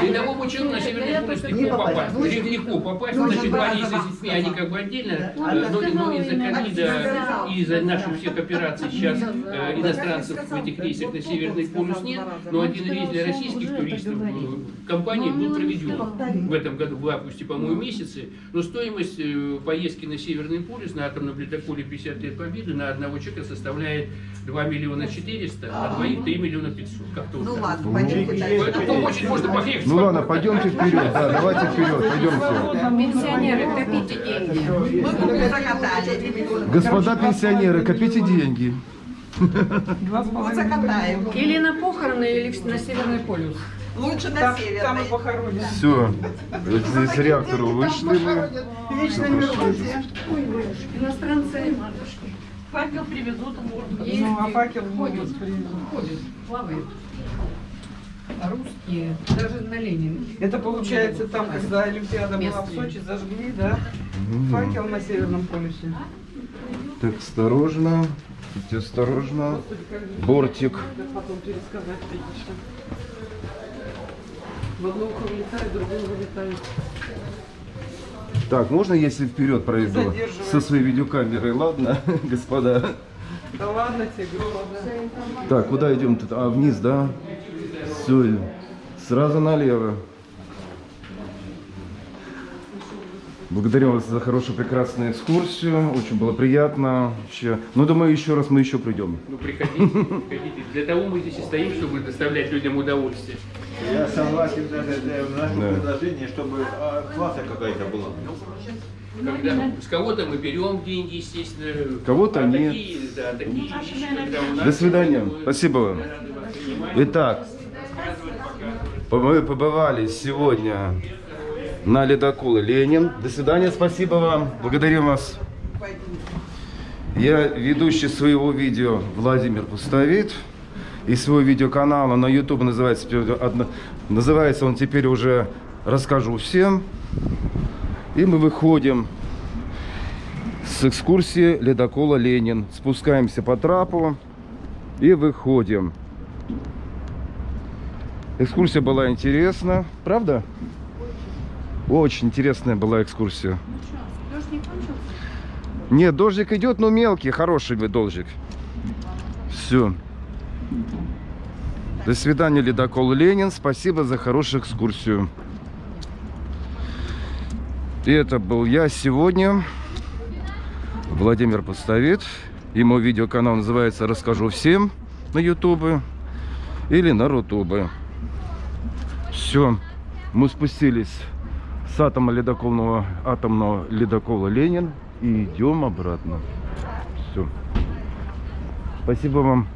Рядовому человеку на Северный полюс легко попасть. Лег- Легко попасть, значит, Борис с детьми, они как бы отдельно, но, из-за ковида и из-за наших всех операций сейчас э, иностранцев в этих рейсах на Северный полюс нет, но один рейс для российских туристов э, компании был проведен в этом году, в августе, по-моему, месяце, но стоимость э, поездки на Северный полюс на атомном ледоколе 50 лет Победы на одного человека составляет 2 миллиона 400, а двоих 3 миллиона 500. Как-то вот Ну так. ладно, пойдемте дальше. Поэтому можно поехать. Ну ладно, пойдемте вперед. Да, давайте вперед, пойдемте. Пенсионеры, копите деньги. Мы бы закатали. Господа пенсионеры, копите деньги. Вот закатаем. Или на похороны, или на Северный полюс. Лучше на Там, там северной. и похоронят. Все, из реактора вышли. Вечное мероприятие. Иностранцы. Факел привезут в город. Ну, а факел ходит, ходит. ходит, плавает. А русские даже на Ленин. Это получается там, когда Олимпиада была в. Сочи, зажгли, да? Мгм. Факел на Северном полюсе. Так, осторожно. Будьте осторожно. Бортик. В одно ухо вылетает, в другое вылетает. Так, можно, если вперед пройду? Со своей видеокамерой, ладно, господа? Да ладно тебе, господа. Так, куда идем тут? А, вниз, да? Все, сразу налево. Благодарю вас за хорошую, прекрасную экскурсию. Очень было приятно. Вообще. Ну, думаю, еще раз мы еще придем. Ну, приходите, приходите. Для того мы здесь и стоим, чтобы доставлять людям удовольствие. Я согласен даже наше Да. предложение, чтобы а, плата какая-то была. Когда с кого-то мы берем деньги, естественно. Кого-то а нет. Такие, да, такие вещи, когда у нас- До свидания. мы Спасибо вам. Итак, мы побывали сегодня на ледоколе Ленин. До свидания, спасибо вам. Благодарим вас. Я ведущий своего видео Владимир Пустовит. и свой видеоканал на YouTube называется, называется он теперь уже «Расскажу всем». И мы выходим с экскурсии ледокола Ленин. Спускаемся по трапу и выходим. Экскурсия была интересна, правда? Очень интересная была экскурсия. Дождь не кончился? Нет, дождик идет, но мелкий, хороший дождик. Все. До свидания, ледокол Ленин. Спасибо за хорошую экскурсию. И это был я сегодня, Владимир Пустовит. И мой видеоканал называется «Расскажу всем» на ютубе или на рутубе. Все. Мы спустились с атома ледокольного, атомного ледокола Ленин и идем обратно. Все. Спасибо вам.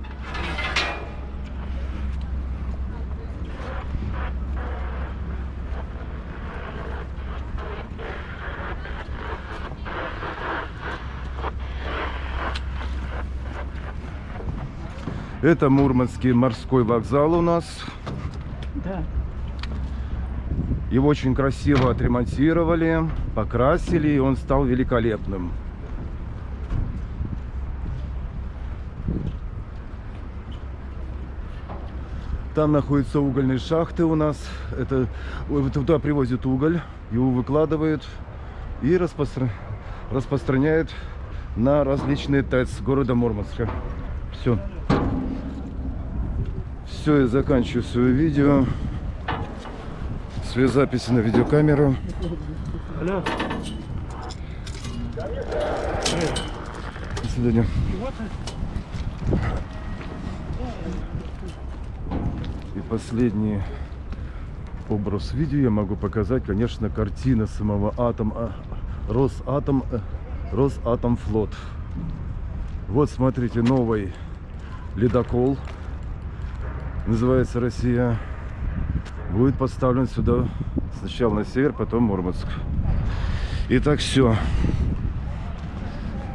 Это Мурманский морской вокзал у нас. Да. Его очень красиво отремонтировали, покрасили, и он стал великолепным. Там находятся угольные шахты у нас. Это туда привозят уголь, его выкладывают и распостра- распространяют на различные ТЭЦ города Мурманска. Все. Все, я заканчиваю свое видео. Свои записи на видеокамеру. До свидания. И последний образ видео я могу показать, конечно, картина самого атома, Росатом, э, Росатомфлот. Вот смотрите, новый ледокол, называется Россия, будет поставлен сюда сначала на север, потом Мурманск. Итак, все.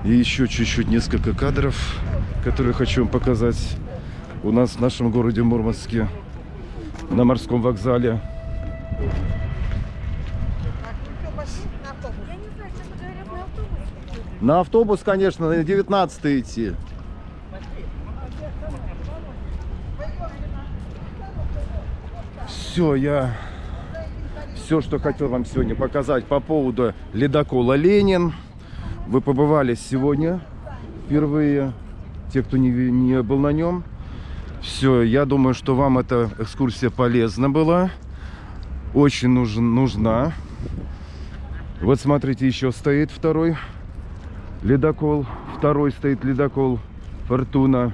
И еще чуть-чуть несколько кадров, которые хочу вам показать у нас в нашем городе Мурманске на морском вокзале. На автобус, конечно, на 19 идти. Все, я все, что хотел вам сегодня показать по поводу ледокола Ленин. Вы побывали сегодня впервые, те, кто не, не был на нем. Все, я думаю, что вам эта экскурсия полезна была. Очень нужен, нужна. Вот смотрите, еще стоит второй ледокол. Второй стоит ледокол Фортуна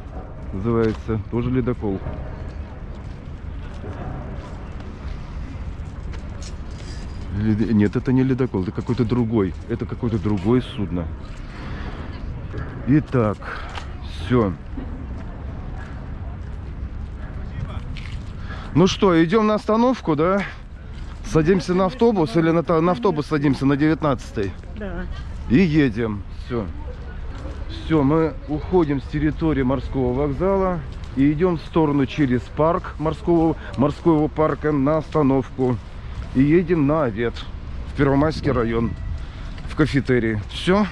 называется. Тоже ледокол. Нет, это не ледокол, это какой-то другой. Это какое-то другое судно. Итак, все. Ну что, идем на остановку, да? Садимся на автобус или на, на автобус садимся на 19 Да. и едем. Все. Все, мы уходим с территории морского вокзала и идем в сторону через парк морского, морского парка на остановку. И едем на обед в Первомайский район, в кафетерии. Все.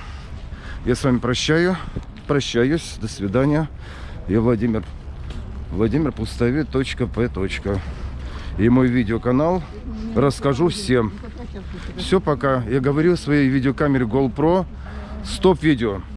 Я с вами прощаю. Прощаюсь. До свидания. Я Владимир. Владимир Пустовит. П. И мой видеоканал расскажу всем. Все, пока. Я говорю в своей видеокамере GoPro. Стоп видео.